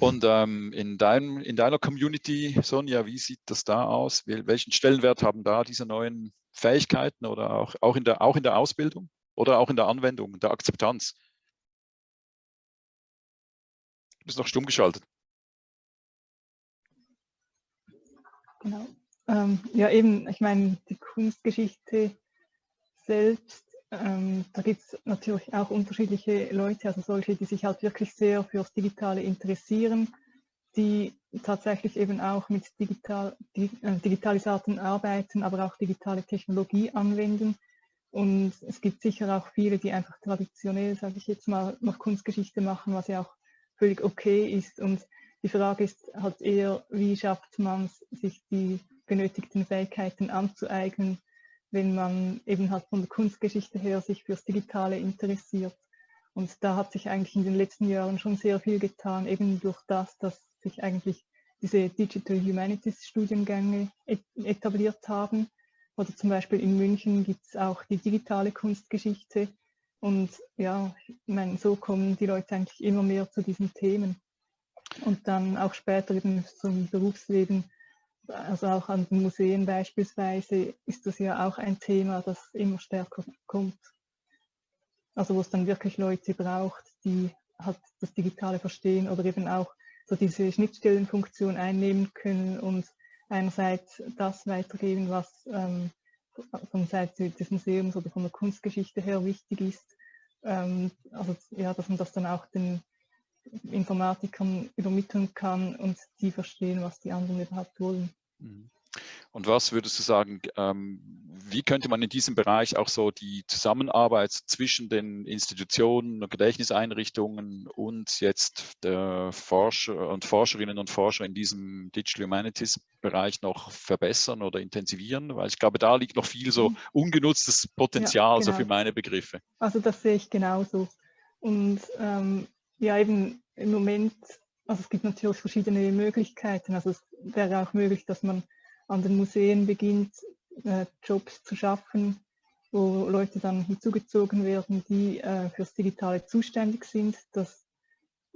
Und ähm, in, deinem, in deiner Community, Sonja, wie sieht das da aus? Welchen Stellenwert haben da diese neuen Fähigkeiten oder auch, auch, in der, auch in der Ausbildung oder auch in der Anwendung, der Akzeptanz? Du bist noch stumm geschaltet. Genau. Ähm, ja, eben, ich meine, die Kunstgeschichte selbst, ähm, da gibt es natürlich auch unterschiedliche Leute, also solche, die sich halt wirklich sehr fürs Digitale interessieren, die tatsächlich eben auch mit digital, äh, Digitalisierten arbeiten, aber auch digitale Technologie anwenden. Und es gibt sicher auch viele, die einfach traditionell, sage ich jetzt mal, noch Kunstgeschichte machen, was ja auch völlig okay ist. Und die Frage ist halt eher, wie schafft man es, sich die benötigten Fähigkeiten anzueignen, wenn man eben halt von der Kunstgeschichte her sich fürs Digitale interessiert. Und da hat sich eigentlich in den letzten Jahren schon sehr viel getan, eben durch das, dass sich eigentlich diese Digital Humanities Studiengänge etabliert haben. Oder zum Beispiel in München gibt es auch die digitale Kunstgeschichte, und ja, ich meine, so kommen die Leute eigentlich immer mehr zu diesen Themen. Und dann auch später eben zum Berufsleben, also auch an den Museen beispielsweise, ist das ja auch ein Thema, das immer stärker kommt. Also wo es dann wirklich Leute braucht, die halt das Digitale verstehen oder eben auch so diese Schnittstellenfunktion einnehmen können und einerseits das weitergeben, was ähm, von Seite des Museums oder von der Kunstgeschichte her wichtig ist ähm, also ja, dass man das dann auch den Informatikern übermitteln kann und die verstehen, was die anderen überhaupt wollen. Mhm. Und was würdest du sagen, ähm, wie könnte man in diesem Bereich auch so die Zusammenarbeit zwischen den Institutionen und Gedächtniseinrichtungen und jetzt der Forscher und Forscherinnen und Forscher in diesem Digital Humanities Bereich noch verbessern oder intensivieren? Weil ich glaube, da liegt noch viel so mhm. ungenutztes Potenzial, ja, genau. so für meine Begriffe. Also das sehe ich genauso. Und ähm, ja, eben im Moment, also es gibt natürlich verschiedene Möglichkeiten. Also es wäre auch möglich, dass man an den Museen beginnt, äh, Jobs zu schaffen, wo Leute dann hinzugezogen werden, die äh, fürs Digitale zuständig sind. Das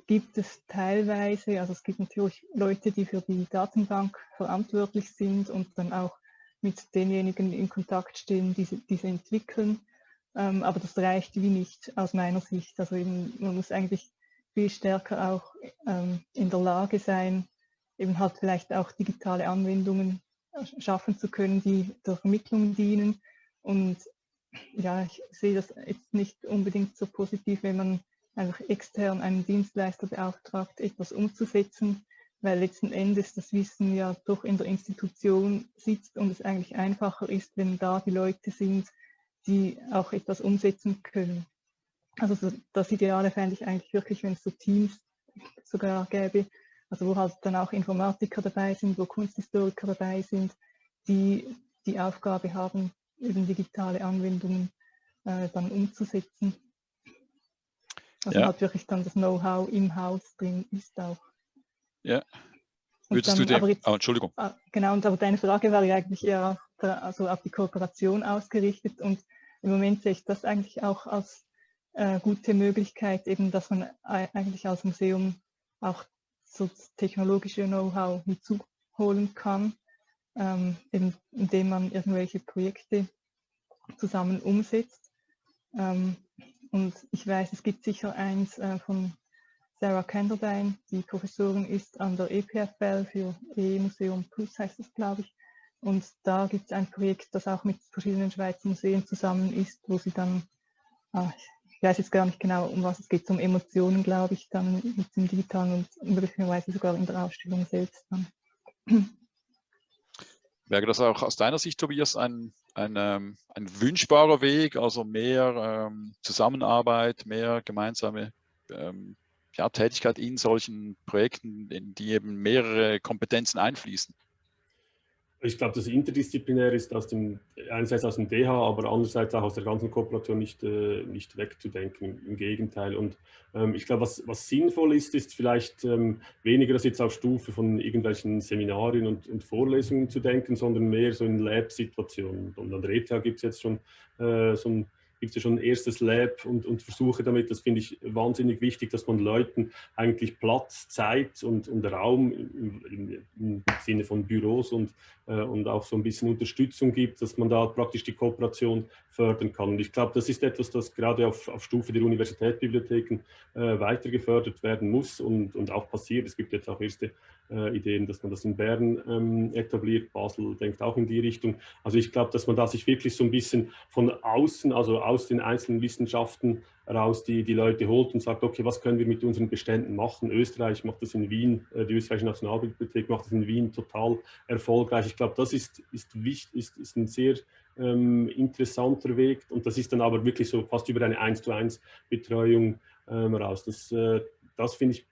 gibt es teilweise, also es gibt natürlich Leute, die für die Datenbank verantwortlich sind und dann auch mit denjenigen in Kontakt stehen, die diese entwickeln. Ähm, aber das reicht wie nicht aus meiner Sicht. Also eben, man muss eigentlich viel stärker auch ähm, in der Lage sein, eben halt vielleicht auch digitale Anwendungen schaffen zu können, die der Vermittlung dienen. Und ja, ich sehe das jetzt nicht unbedingt so positiv, wenn man einfach extern einen Dienstleister beauftragt, etwas umzusetzen, weil letzten Endes das Wissen ja doch in der Institution sitzt und es eigentlich einfacher ist, wenn da die Leute sind, die auch etwas umsetzen können. Also das Ideale fände ich eigentlich wirklich, wenn es so Teams sogar gäbe, also wo halt dann auch Informatiker dabei sind, wo Kunsthistoriker dabei sind, die die Aufgabe haben, eben digitale Anwendungen äh, dann umzusetzen. Also ja. halt wirklich dann das Know-how im Haus drin ist auch. Ja. Würdest dann, du dir, jetzt, oh, Entschuldigung. Ah, genau, und aber deine Frage war ja eigentlich eher auf, also auf die Kooperation ausgerichtet und im Moment sehe ich das eigentlich auch als äh, gute Möglichkeit, eben, dass man eigentlich als Museum auch so technologische Know-how hinzuholen kann, ähm, indem man irgendwelche Projekte zusammen umsetzt. Ähm, und ich weiß, es gibt sicher eins äh, von Sarah Kenderdine, die Professorin ist an der EPFL für E-Museum Plus, heißt es, glaube ich. Und da gibt es ein Projekt, das auch mit verschiedenen Schweizer Museen zusammen ist, wo sie dann, ah, ich weiß jetzt gar nicht genau, um was es geht, um Emotionen, glaube ich, dann mit dem Digitalen und möglicherweise sogar in der Ausstellung selbst dann. Wäre das auch aus deiner Sicht, Tobias, ein, ein, ähm, ein wünschbarer Weg, also mehr ähm, Zusammenarbeit, mehr gemeinsame ähm, ja, Tätigkeit in solchen Projekten, in die eben mehrere Kompetenzen einfließen? Ich glaube, dass interdisziplinär ist aus dem, einerseits aus dem DH, aber andererseits auch aus der ganzen Kooperation nicht, äh, nicht wegzudenken, im Gegenteil. Und ähm, ich glaube, was, was sinnvoll ist, ist vielleicht ähm, weniger das jetzt auf Stufe von irgendwelchen Seminarien und, und Vorlesungen zu denken, sondern mehr so in Lab-Situationen. Und an der ETH gibt es jetzt schon äh, so ein gibt es ja schon ein erstes Lab und, und Versuche damit. Das finde ich wahnsinnig wichtig, dass man Leuten eigentlich Platz, Zeit und, und Raum im, im, im Sinne von Büros und, äh, und auch so ein bisschen Unterstützung gibt, dass man da praktisch die Kooperation fördern kann. Und ich glaube, das ist etwas, das gerade auf, auf Stufe der Universitätsbibliotheken äh, weiter gefördert werden muss und, und auch passiert. Es gibt jetzt auch erste äh, Ideen, dass man das in Bern ähm, etabliert. Basel denkt auch in die Richtung. Also ich glaube, dass man da sich wirklich so ein bisschen von außen, also aus den einzelnen Wissenschaften raus die, die Leute holt und sagt, okay, was können wir mit unseren Beständen machen? Österreich macht das in Wien, äh, die Österreichische Nationalbibliothek macht das in Wien total erfolgreich. Ich glaube, das ist, ist, wichtig, ist, ist ein sehr ähm, interessanter Weg und das ist dann aber wirklich so fast über eine 1 zu 1 Betreuung ähm, raus. Das, äh, das finde ich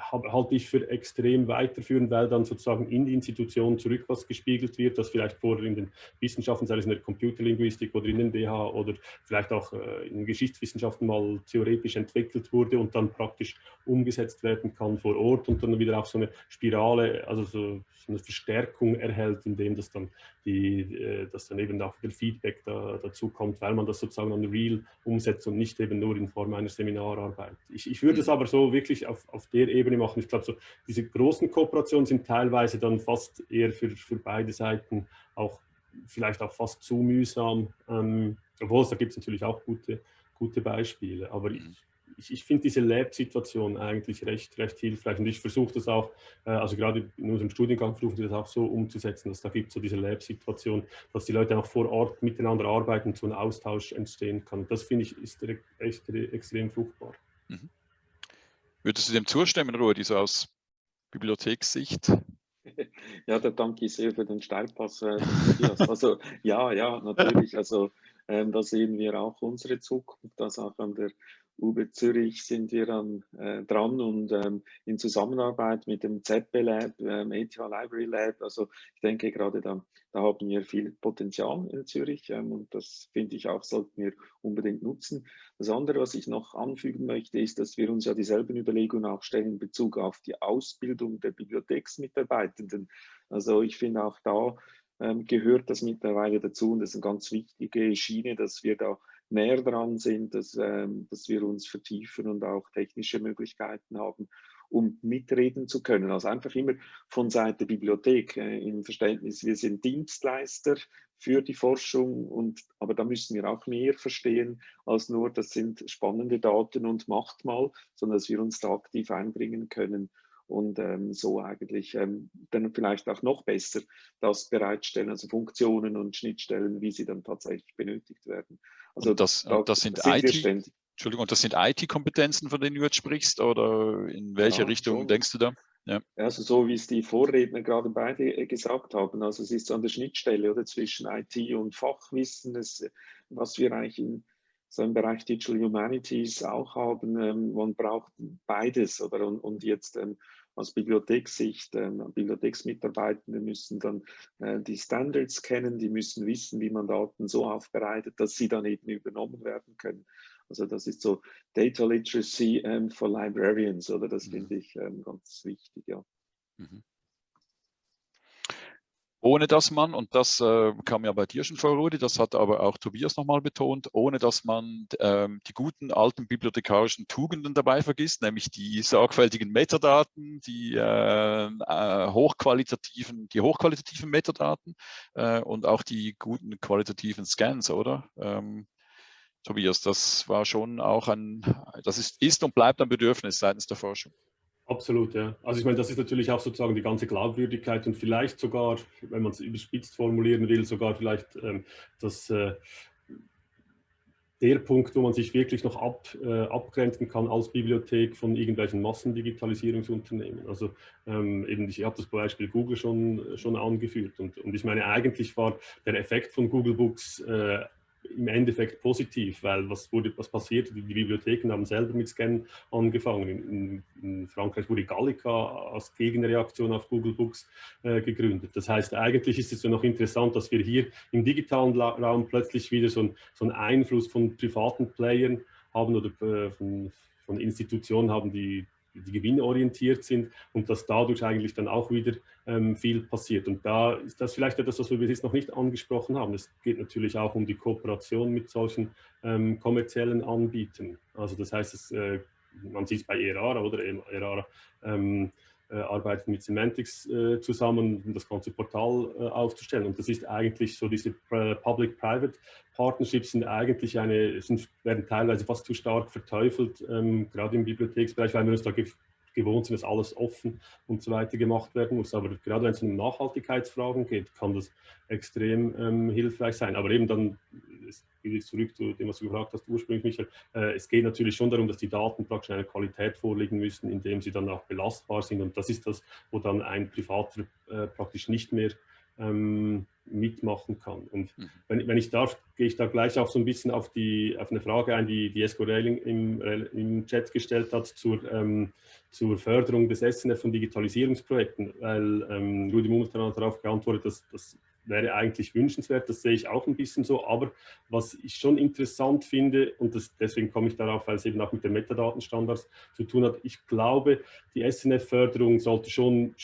halte ich für extrem weiterführend, weil dann sozusagen in die Institution zurück was gespiegelt wird, das vielleicht vorher in den Wissenschaften, sei es in der Computerlinguistik oder in den DH oder vielleicht auch äh, in Geschichtswissenschaften mal theoretisch entwickelt wurde und dann praktisch umgesetzt werden kann vor Ort und dann wieder auch so eine Spirale, also so, eine Verstärkung erhält, indem das dann die, äh, dass dann eben auch der Feedback da, dazu kommt, weil man das sozusagen an real umsetzt und nicht eben nur in Form einer Seminararbeit. Ich, ich würde es mhm. aber so wirklich auf, auf der Ebene machen. Ich glaube, so diese großen Kooperationen sind teilweise dann fast eher für, für beide Seiten auch vielleicht auch fast zu mühsam, ähm, obwohl es da gibt es natürlich auch gute, gute Beispiele. Aber ich, mhm ich, ich finde diese Lab-Situation eigentlich recht, recht hilfreich und ich versuche das auch, äh, also gerade in unserem Studiengang versuchen wir das auch so umzusetzen, dass da gibt es so diese Lab-Situation, dass die Leute auch vor Ort miteinander arbeiten und so ein Austausch entstehen kann. Das finde ich ist echt extrem fruchtbar. Mhm. Würdest du dem zustimmen, Rudi, so aus Bibliothekssicht? Ja, da danke ich sehr für den Steilpass. Äh, also ja, ja, natürlich. Also ähm, da sehen wir auch unsere Zukunft, das auch an der UB Zürich sind wir dann äh, dran und ähm, in Zusammenarbeit mit dem ZB Lab, ähm, ETH Library Lab, also ich denke gerade da, da haben wir viel Potenzial in Zürich ähm, und das finde ich auch, sollten wir unbedingt nutzen. Das andere, was ich noch anfügen möchte, ist, dass wir uns ja dieselben Überlegungen auch stellen in Bezug auf die Ausbildung der Bibliotheksmitarbeitenden. Also ich finde auch da ähm, gehört das mittlerweile dazu und das ist eine ganz wichtige Schiene, dass wir da näher dran sind, dass, ähm, dass wir uns vertiefen und auch technische Möglichkeiten haben, um mitreden zu können. Also einfach immer von Seite Bibliothek äh, im Verständnis, wir sind Dienstleister für die Forschung, und, aber da müssen wir auch mehr verstehen als nur, das sind spannende Daten und macht mal, sondern dass wir uns da aktiv einbringen können und ähm, so eigentlich ähm, dann vielleicht auch noch besser das bereitstellen, also Funktionen und Schnittstellen, wie sie dann tatsächlich benötigt werden. Also das, da, das sind, IT, Entschuldigung, das sind IT-Kompetenzen, von denen du jetzt sprichst, oder in welche ja, Richtung schon. denkst du da? Ja. Also so wie es die Vorredner gerade beide äh, gesagt haben, also es ist an der Schnittstelle oder zwischen IT und Fachwissen, das, was wir eigentlich in so im Bereich Digital Humanities auch haben, ähm, man braucht beides oder und, und jetzt ähm, aus Bibliothekssicht, ähm, Bibliotheksmitarbeitende müssen dann äh, die Standards kennen, die müssen wissen, wie man Daten so aufbereitet, dass sie dann eben übernommen werden können. Also das ist so Data Literacy ähm, for Librarians, oder das mhm. finde ich ähm, ganz wichtig, ja. Mhm ohne dass man, und das äh, kam ja bei dir schon vor, Rudi, das hat aber auch Tobias nochmal betont, ohne dass man ähm, die guten alten bibliothekarischen Tugenden dabei vergisst, nämlich die sorgfältigen Metadaten, die äh, äh, hochqualitativen, die hochqualitativen Metadaten äh, und auch die guten qualitativen Scans, oder? Ähm, Tobias, das war schon auch ein, das ist, ist und bleibt ein Bedürfnis seitens der Forschung. Absolut, ja. Also ich meine, das ist natürlich auch sozusagen die ganze Glaubwürdigkeit und vielleicht sogar, wenn man es überspitzt formulieren will, sogar vielleicht ähm, das, äh, der Punkt, wo man sich wirklich noch ab, äh, abgrenzen kann als Bibliothek von irgendwelchen Massendigitalisierungsunternehmen. Also ähm, eben, ich habe das Beispiel Google schon, schon angeführt und, und ich meine, eigentlich war der Effekt von Google Books äh, im Endeffekt positiv, weil was, wurde, was passiert? Die, Bibliotheken haben selber mit Scannen angefangen. In, in Frankreich wurde Gallica als Gegenreaktion auf Google Books äh, gegründet. Das heißt, eigentlich ist es ja noch interessant, dass wir hier im digitalen Raum plötzlich wieder so, ein, so einen Einfluss von privaten Playern haben oder äh, von, von Institutionen haben, die die gewinnorientiert sind und dass dadurch eigentlich dann auch wieder ähm, viel passiert. Und da ist das vielleicht etwas, was wir bis jetzt noch nicht angesprochen haben. Es geht natürlich auch um die Kooperation mit solchen ähm, kommerziellen Anbietern. Also das heißt, es, äh, man sieht es bei ERARA oder ERARA ähm, äh, arbeitet mit Semantics äh, zusammen, um das ganze Portal äh, aufzustellen. Und das ist eigentlich so, diese Public-Private Partnerships sind eigentlich eine, sind, werden teilweise fast zu stark verteufelt, ähm, gerade im Bibliotheksbereich, weil wir uns da gewohnt sind, dass alles offen und so weiter gemacht werden muss. Aber gerade wenn es um Nachhaltigkeitsfragen geht, kann das extrem ähm, hilfreich sein. Aber eben dann, zurück zu dem, was du gefragt hast ursprünglich, Michael, äh, es geht natürlich schon darum, dass die Daten praktisch eine Qualität vorliegen müssen, indem sie dann auch belastbar sind. Und das ist das, wo dann ein Privater äh, praktisch nicht mehr ähm, mitmachen kann. Und mhm. wenn, wenn, ich darf, gehe ich da gleich auch so ein bisschen auf, die, auf eine Frage ein, die, die Esco Railing im, im Chat gestellt hat zur, ähm, zur Förderung des SNF und Digitalisierungsprojekten, weil ähm, Rudi Mummeltan hat darauf geantwortet, dass das wäre eigentlich wünschenswert, das sehe ich auch ein bisschen so, aber was ich schon interessant finde, und das, deswegen komme ich darauf, weil es eben auch mit den Metadatenstandards zu tun hat, ich glaube, die SNF-Förderung sollte schon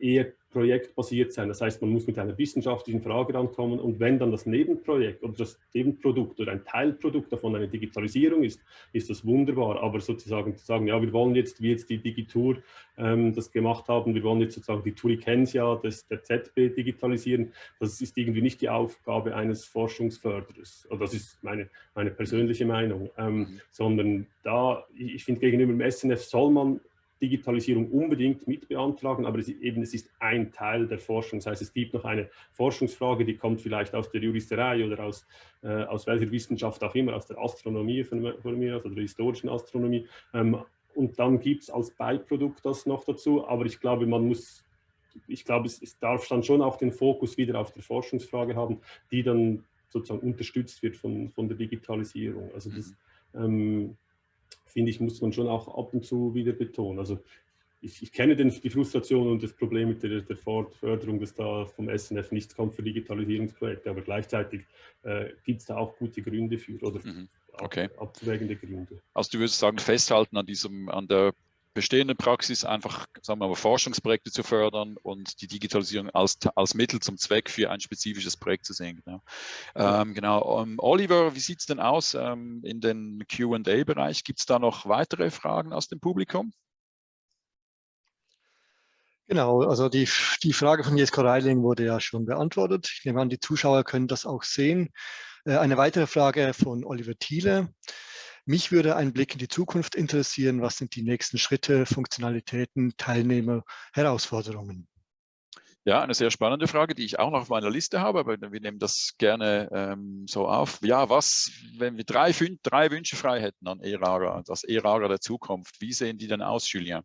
eher projektbasiert sein. Das heißt, man muss mit einer wissenschaftlichen Frage rankommen und wenn dann das Nebenprojekt oder das Nebenprodukt oder ein Teilprodukt davon eine Digitalisierung ist, ist das wunderbar. Aber sozusagen zu sagen, ja, wir wollen jetzt, wie jetzt die Digitur ähm, das gemacht haben, wir wollen jetzt sozusagen die Turikensia des, der ZB digitalisieren, das ist irgendwie nicht die Aufgabe eines Forschungsförderers. Oder das ist meine, meine persönliche Meinung. Ähm, mhm. sondern da, ich, ich finde, gegenüber dem SNF soll man Digitalisierung unbedingt mit beantragen, aber es ist, eben, es ist ein Teil der Forschung. Das heißt, es gibt noch eine Forschungsfrage, die kommt vielleicht aus der Juristerei oder aus, äh, aus welcher Wissenschaft auch immer, aus der Astronomie von, von mir, also der historischen Astronomie. Ähm, und dann gibt es als Beiprodukt das noch dazu, aber ich glaube, man muss, ich glaube, es, es darf dann schon auch den Fokus wieder auf der Forschungsfrage haben, die dann sozusagen unterstützt wird von, von der Digitalisierung. Also das, mhm. ähm, finde ich, muss man schon auch ab und zu wieder betonen. Also ich, ich kenne den, die Frustration und das Problem mit der, der Förderung, dass da vom SNF nichts kommt für Digitalisierungsprojekte, aber gleichzeitig äh, gibt es da auch gute Gründe für oder mhm. okay. abzuwägende Gründe. Also du würdest sagen, festhalten an diesem, an der bestehenden Praxis einfach, sagen wir mal, Forschungsprojekte zu fördern und die Digitalisierung als, als Mittel zum Zweck für ein spezifisches Projekt zu sehen. Genau, ähm, genau. Um, ähm, Oliver, wie sieht es denn aus ähm, in den Q&A-Bereich? Gibt es da noch weitere Fragen aus dem Publikum? Genau, also die, die Frage von Jesko Reiling wurde ja schon beantwortet. Ich nehme an, die Zuschauer können das auch sehen. Äh, eine weitere Frage von Oliver Thiele. Mich würde ein Blick in die Zukunft interessieren. Was sind die nächsten Schritte, Funktionalitäten, Teilnehmer, Herausforderungen? Ja, eine sehr spannende Frage, die ich auch noch auf meiner Liste habe, aber wir nehmen das gerne ähm, so auf. Ja, was, wenn wir drei, fünf, drei Wünsche frei hätten an ERARA, das ERARA der Zukunft, wie sehen die denn aus, Julien?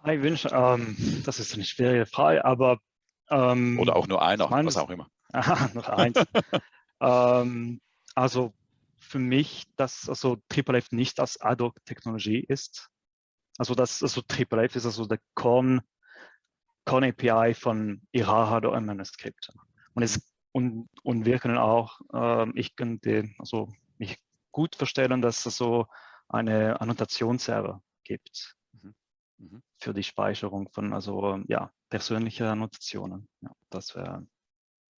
Drei Wünsche, ähm, das ist eine schwierige Frage, aber... Ähm, Oder auch nur einer, was auch immer. Aha, noch eins. also für mich, dass also TripleF nicht als Ad-Hoc-Technologie ist. Also das also TripleF ist also der Corn, Corn API von Iraha oder ein Manuskript. Und, es, und, und wir können auch, äh, ich könnte also mich gut vorstellen, dass es so eine Annotationsserver gibt mhm. Mhm. für die Speicherung von also ja persönliche Annotationen. Ja, das wäre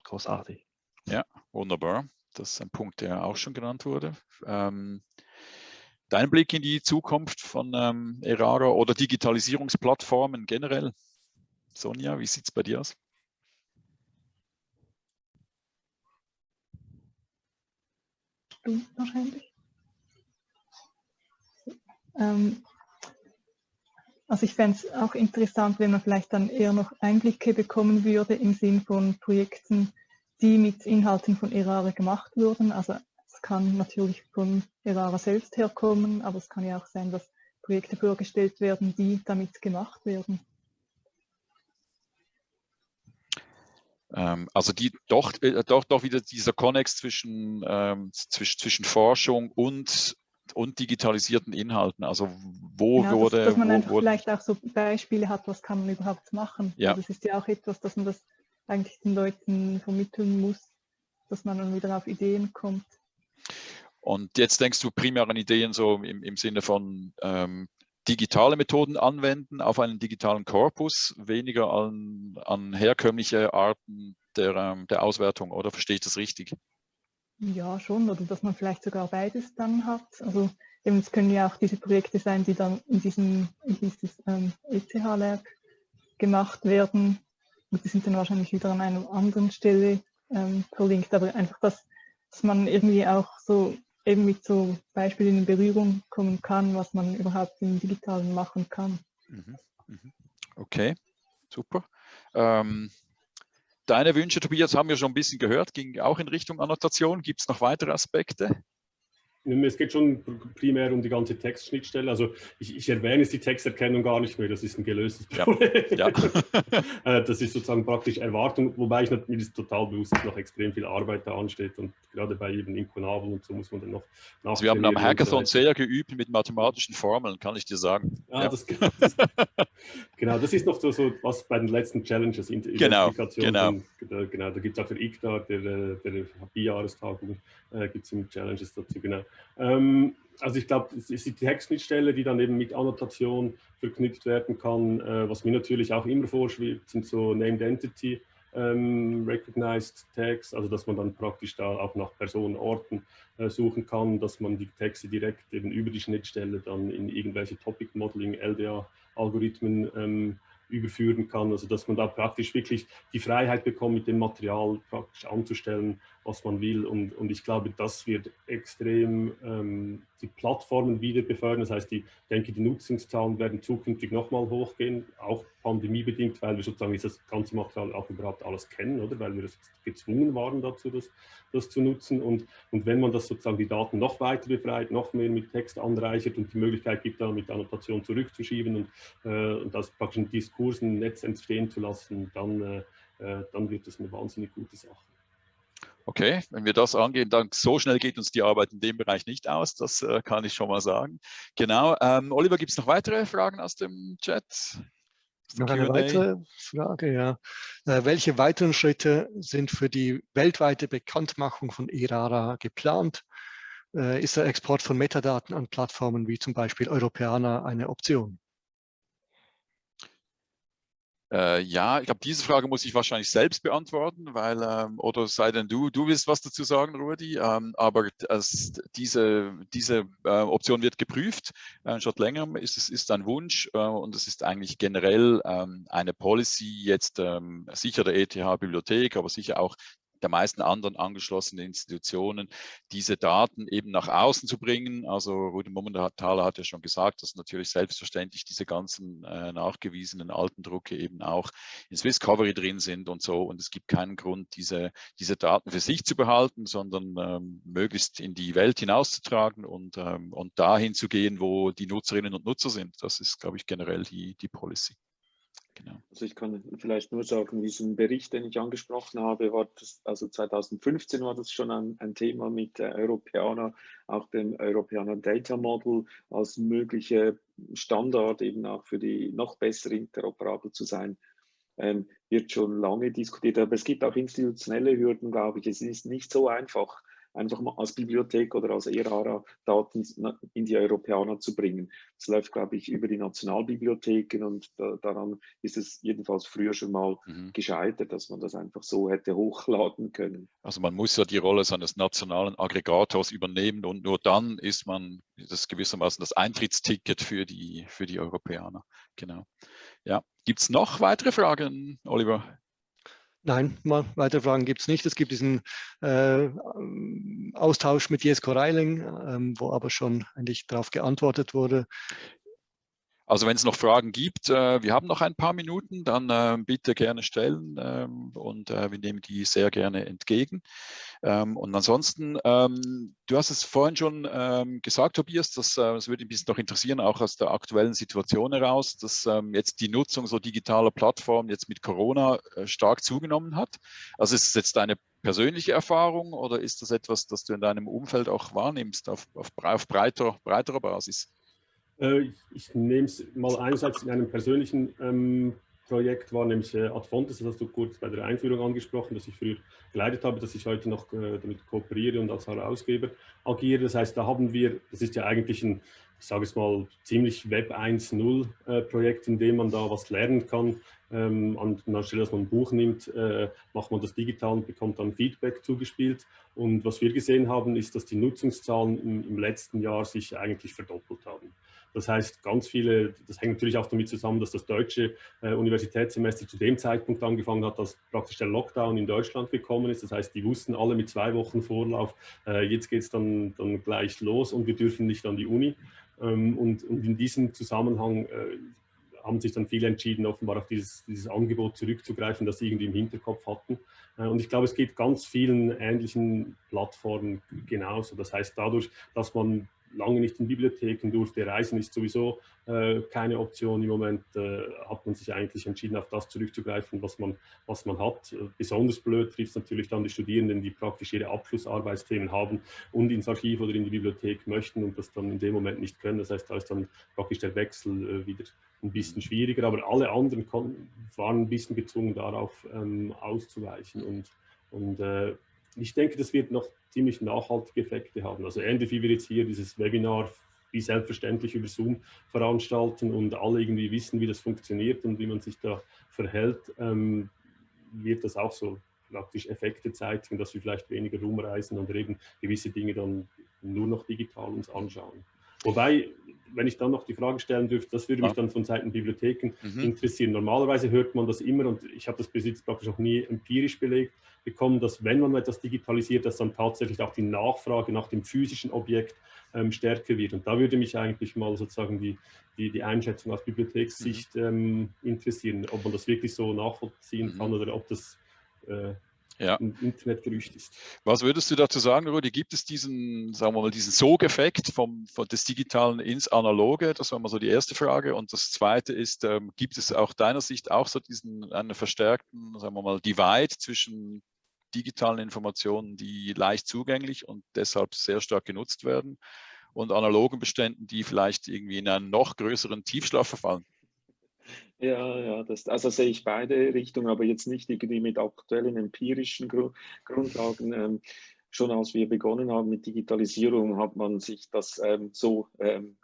großartig. Ja, wunderbar. Das ist ein Punkt, der auch schon genannt wurde. Ähm, dein Blick in die Zukunft von ähm, Erara oder Digitalisierungsplattformen generell? Sonja, wie sieht es bei dir aus? Du wahrscheinlich. Ähm, also ich fände es auch interessant, wenn man vielleicht dann eher noch Einblicke bekommen würde im Sinn von Projekten, die mit Inhalten von Erara gemacht wurden. Also es kann natürlich von Erara selbst herkommen, aber es kann ja auch sein, dass Projekte vorgestellt werden, die damit gemacht werden. Ähm, also die doch, äh, doch, doch wieder dieser Konnex zwischen, ähm, zwischen, zwischen Forschung und und digitalisierten Inhalten. Also wo genau, wurde... Dass, dass man wo, einfach wo, vielleicht auch so Beispiele hat, was kann man überhaupt machen. Ja. Also das ist ja auch etwas, dass man das eigentlich den Leuten vermitteln muss, dass man dann wieder auf Ideen kommt. Und jetzt denkst du primär an Ideen so im, im Sinne von ähm, digitale Methoden anwenden auf einen digitalen Korpus, weniger an, an herkömmliche Arten der, ähm, der Auswertung, oder verstehe ich das richtig? Ja, schon, oder dass man vielleicht sogar beides dann hat. Also eben, es können ja auch diese Projekte sein, die dann in diesem in dieses ähm, ETH-Lab gemacht werden. Und die sind dann wahrscheinlich wieder an einer anderen Stelle ähm, verlinkt, aber einfach, dass, dass man irgendwie auch so eben mit so Beispielen in Berührung kommen kann, was man überhaupt im Digitalen machen kann. Mhm, mhm. Okay, super. Ähm, deine Wünsche, Tobias, haben wir schon ein bisschen gehört, ging auch in Richtung Annotation. Gibt es noch weitere Aspekte? Es geht schon primär um die ganze Textschnittstelle. Also ich, ich erwähne die Texterkennung gar nicht mehr, das ist ein gelöstes Problem. Ja. ja. Äh, das ist sozusagen praktisch Erwartung, wobei ich mir ist total bewusst, dass noch extrem viel Arbeit da ansteht und gerade bei eben Inkonabel und so muss man dann noch also Wir haben am Hackathon sehr geübt mit mathematischen Formeln, kann ich dir sagen. Ah, ja. das, das, genau, das ist noch so, so, was bei den letzten Challenges, in genau, genau. Da, genau, da gibt es auch für IGNA, der, der Bijahrestagung, äh, gibt es Challenges dazu, genau. Ähm, also ich glaube, es ist die Textschnittstelle, die dann eben mit Annotation verknüpft werden kann. Äh, was mir natürlich auch immer vorschwebt, sind so Named Entity ähm, Recognized Tags, also dass man dann praktisch da auch nach Personen, Orten äh, suchen kann, dass man die Texte direkt eben über die Schnittstelle dann in irgendwelche Topic Modeling, LDA-Algorithmen ähm, überführen kann, also dass man da praktisch wirklich die Freiheit bekommt, mit dem Material praktisch anzustellen, was man will. Und, und ich glaube, das wird extrem ähm, die Plattformen wieder befördern. Das heißt, ich denke, die Nutzungszahlen werden zukünftig nochmal hochgehen, auch pandemiebedingt, weil wir sozusagen das ganze Material auch überhaupt alles kennen, oder? Weil wir gezwungen waren dazu, das, das zu nutzen. Und, und wenn man das sozusagen die Daten noch weiter befreit, noch mehr mit Text anreichert und die Möglichkeit gibt, dann mit Annotation zurückzuschieben und, äh, und das praktisch in Diskursen, Netz entstehen zu lassen, dann, äh, äh dann wird das eine wahnsinnig gute Sache. Okay, wenn wir das angehen, dann so schnell geht uns die Arbeit in dem Bereich nicht aus, das äh, kann ich schon mal sagen. Genau, ähm, Oliver, gibt es noch weitere Fragen aus dem Chat? Noch eine weitere Frage, ja. Äh, welche weiteren Schritte sind für die weltweite Bekanntmachung von ERARA geplant? Äh, ist der Export von Metadaten an Plattformen wie zum Beispiel Europäer eine Option? Äh, ja, ich glaube, diese Frage muss ich wahrscheinlich selbst beantworten, weil, ähm, oder sei denn du, du willst was dazu sagen, Rudi, ähm, aber es, diese, diese äh, Option wird geprüft, äh, schon länger, ist es ist ein Wunsch äh, und es ist eigentlich generell ähm, eine Policy, jetzt ähm, sicher der ETH-Bibliothek, aber sicher auch der meisten anderen angeschlossenen Institutionen, diese Daten eben nach außen zu bringen. Also Rudi Mommenthaler hat ja schon gesagt, dass natürlich selbstverständlich diese ganzen äh, nachgewiesenen alten Drucke eben auch in Swisscovery drin sind und so. Und es gibt keinen Grund, diese, diese Daten für sich zu behalten, sondern ähm, möglichst in die Welt hinauszutragen und, ähm, und dahin zu gehen, wo die Nutzerinnen und Nutzer sind. Das ist, glaube ich, generell die, die Policy. Genau. Also ich kann vielleicht nur sagen, diesen Bericht, den ich angesprochen habe, war das, also 2015 war das schon ein, ein Thema mit der Europäer, auch dem Europäer Data Model als mögliche Standard eben auch für die noch bessere interoperabel zu sein, ähm, wird schon lange diskutiert. Aber es gibt auch institutionelle Hürden, glaube ich. Es ist nicht so einfach, einfach mal als Bibliothek oder als ERARA Daten in die Europäer zu bringen. Das läuft, glaube ich, über die Nationalbibliotheken und da, daran ist es jedenfalls früher schon mal mhm. gescheitert, dass man das einfach so hätte hochladen können. Also man muss ja die Rolle seines nationalen Aggregators übernehmen und nur dann ist man das gewissermaßen das Eintrittsticket für die, für die Europäer. Genau. Ja. Gibt es noch weitere Fragen, Oliver? Nein, weitere Fragen gibt es nicht. Es gibt diesen äh, Austausch mit Jesko Reiling, ähm, wo aber schon eigentlich darauf geantwortet wurde. Also wenn es noch Fragen gibt, äh, wir haben noch ein paar Minuten, dann äh, bitte gerne stellen ähm, und äh, wir nehmen die sehr gerne entgegen. Ähm, und ansonsten, ähm, du hast es vorhin schon ähm, gesagt, Tobias, das, äh, das würde mich noch interessieren, auch aus der aktuellen Situation heraus, dass ähm, jetzt die Nutzung so digitaler Plattformen jetzt mit Corona äh, stark zugenommen hat. Also ist es jetzt deine persönliche Erfahrung oder ist das etwas, das du in deinem Umfeld auch wahrnimmst auf, auf, auf breiter, breiterer Basis? Äh, ich nehme es mal einerseits in einem persönlichen ähm, Projekt war, nämlich äh, Adfontes, das hast du kurz bei der Einführung angesprochen, dass ich früher geleitet habe, dass ich heute noch äh, damit kooperiere und als Herausgeber agiere. Das heißt, da haben wir, das ist ja eigentlich ein, ich sage es mal, ziemlich Web 1.0 äh, Projekt, in dem man da was lernen kann. Ähm, an, anstelle, dass man ein Buch nimmt, äh, macht man das digital und bekommt dann Feedback zugespielt. Und was wir gesehen haben, ist, dass die Nutzungszahlen im, im letzten Jahr sich eigentlich verdoppelt haben. Das heißt, ganz viele, das hängt natürlich auch damit zusammen, dass das deutsche äh, Universitätssemester zu dem Zeitpunkt angefangen hat, als praktisch der Lockdown in Deutschland gekommen ist. Das heißt, die wussten alle mit zwei Wochen Vorlauf, äh, jetzt geht es dann, dann gleich los und wir dürfen nicht an die Uni. Ähm, und, und, in diesem Zusammenhang äh, haben sich dann viele entschieden, offenbar auf dieses, dieses Angebot zurückzugreifen, das sie irgendwie im Hinterkopf hatten. Äh, und ich glaube, es geht ganz vielen ähnlichen Plattformen genauso. Das heißt, dadurch, dass man lange nicht in Bibliotheken durfte. Reisen ist sowieso äh, keine Option. Im Moment äh, hat man sich eigentlich entschieden, auf das zurückzugreifen, was man, was man hat. Besonders blöd trifft es natürlich dann die Studierenden, die praktisch ihre Abschlussarbeitsthemen haben und ins Archiv oder in die Bibliothek möchten und das dann in dem Moment nicht können. Das heißt, da ist dann praktisch der Wechsel äh, wieder ein bisschen schwieriger. Aber alle anderen waren ein bisschen gezwungen, darauf ähm, auszuweichen. Und, und äh, ich denke, das wird noch ziemlich nachhaltige Effekte haben. Also ähnlich wie wir jetzt hier dieses Webinar wie selbstverständlich über Zoom veranstalten und alle irgendwie wissen, wie das funktioniert und wie man sich da verhält, ähm, wird das auch so praktisch Effekte zeigen, dass wir vielleicht weniger rumreisen und eben gewisse Dinge dann nur noch digital uns anschauen. Wobei, wenn ich dann noch die Frage stellen dürfte, das würde mich dann von Seiten Bibliotheken mhm. interessieren. Normalerweise hört man das immer und ich habe das bis jetzt praktisch noch nie empirisch belegt bekommen, dass wenn man etwas digitalisiert, dass dann tatsächlich auch die Nachfrage nach dem physischen Objekt ähm, stärker wird. Und da würde mich eigentlich mal sozusagen die, die, die Einschätzung aus Bibliothekssicht mhm. ähm, interessieren, ob man das wirklich so nachvollziehen mhm. kann oder ob das äh, ja. ein Internetgerücht ist. Was würdest du dazu sagen, Rudi? Gibt es diesen, sagen wir mal, diesen Sogeffekt vom, von des Digitalen ins Analoge? Das war mal so die erste Frage. Und das zweite ist, ähm, gibt es auch deiner Sicht auch so diesen einen verstärkten, sagen wir mal, Divide zwischen digitalen Informationen, die leicht zugänglich und deshalb sehr stark genutzt werden und analogen Beständen, die vielleicht irgendwie in einen noch größeren Tiefschlaf verfallen? Ja, ja, das, also sehe ich beide Richtungen, aber jetzt nicht irgendwie mit aktuellen empirischen Grundlagen. Schon als wir begonnen haben mit Digitalisierung, hat man sich das ähm, so, ähm,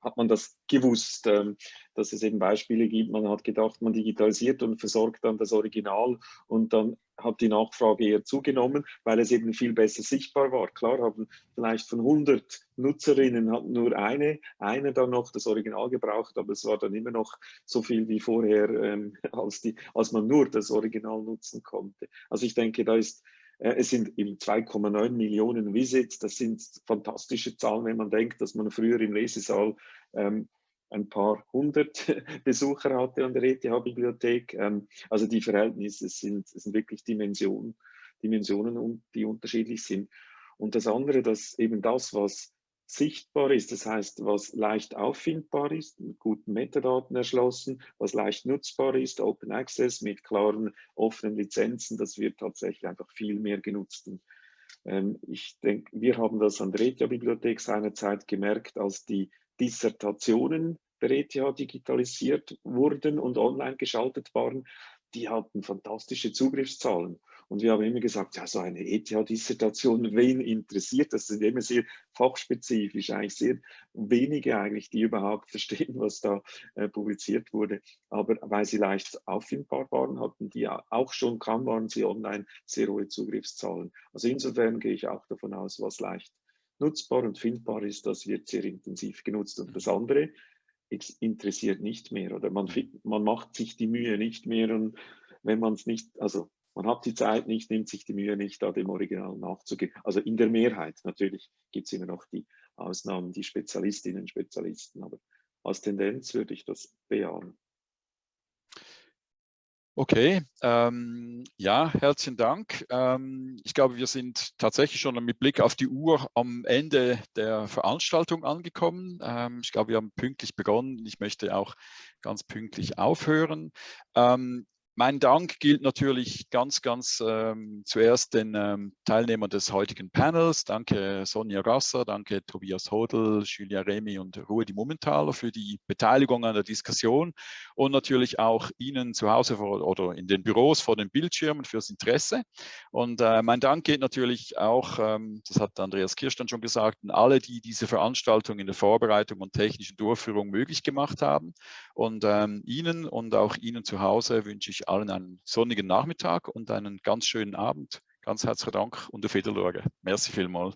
hat man das gewusst, ähm, dass es eben Beispiele gibt. Man hat gedacht, man digitalisiert und versorgt dann das Original und dann hat die Nachfrage eher zugenommen, weil es eben viel besser sichtbar war. Klar haben vielleicht von 100 Nutzerinnen hat nur eine, eine dann noch das Original gebraucht, aber es war dann immer noch so viel wie vorher, ähm, als, die, als man nur das Original nutzen konnte. Also ich denke, da ist es sind eben 2,9 Millionen Visits. Das sind fantastische Zahlen, wenn man denkt, dass man früher im Lesesaal ähm, ein paar hundert Besucher hatte an der ETH-Bibliothek. Ähm, also die Verhältnisse sind, sind wirklich Dimensionen, Dimensionen, die unterschiedlich sind. Und das andere, dass eben das, was sichtbar ist, das heißt, was leicht auffindbar ist, mit guten Metadaten erschlossen, was leicht nutzbar ist, Open Access mit klaren, offenen Lizenzen, das wird tatsächlich einfach viel mehr genutzt. Ähm, ich denke, wir haben das an der ETH-Bibliothek seinerzeit gemerkt, als die Dissertationen der ETH digitalisiert wurden und online geschaltet waren, die hatten fantastische Zugriffszahlen. Und wir haben immer gesagt, ja, so eine ETH-Dissertation, wen interessiert das? Das ist immer sehr fachspezifisch, eigentlich sehr wenige eigentlich, die überhaupt verstehen, was da äh, publiziert wurde. Aber weil sie leicht auffindbar waren, hatten die auch schon, kaum waren sie online, sehr hohe Zugriffszahlen. Also insofern gehe ich auch davon aus, was leicht nutzbar und findbar ist, das wird sehr intensiv genutzt. Und das andere interessiert nicht mehr oder man, man macht sich die Mühe nicht mehr und wenn man es nicht, also man hat die Zeit nicht, nimmt sich die Mühe nicht, da dem Original nachzugehen. Also in der Mehrheit. Natürlich gibt es immer noch die Ausnahmen, die Spezialistinnen, Spezialisten, aber als Tendenz würde ich das bejahen. Okay, ähm, ja, herzlichen Dank. Ähm, ich glaube, wir sind tatsächlich schon mit Blick auf die Uhr am Ende der Veranstaltung angekommen. Ähm, ich glaube, wir haben pünktlich begonnen. Ich möchte auch ganz pünktlich aufhören. Mein Dank gilt natürlich ganz, ganz ähm, zuerst den ähm, Teilnehmern des heutigen Panels. Danke Sonja Gasser, danke Tobias Hodel, Julia Remy und Rudi Mummentaler für die Beteiligung an der Diskussion und natürlich auch Ihnen zu Hause vor, oder in den Büros vor den Bildschirmen fürs Interesse. Und äh, mein Dank geht natürlich auch, ähm, das hat Andreas Kirstein schon gesagt, an alle, die diese Veranstaltung in der Vorbereitung und technischen Durchführung möglich gemacht haben. Und ähm, Ihnen und auch Ihnen zu Hause wünsche ich allen einen sonnigen Nachmittag und einen ganz schönen Abend. Ganz herzlichen Dank und auf Wiedersehen. Merci vielmals.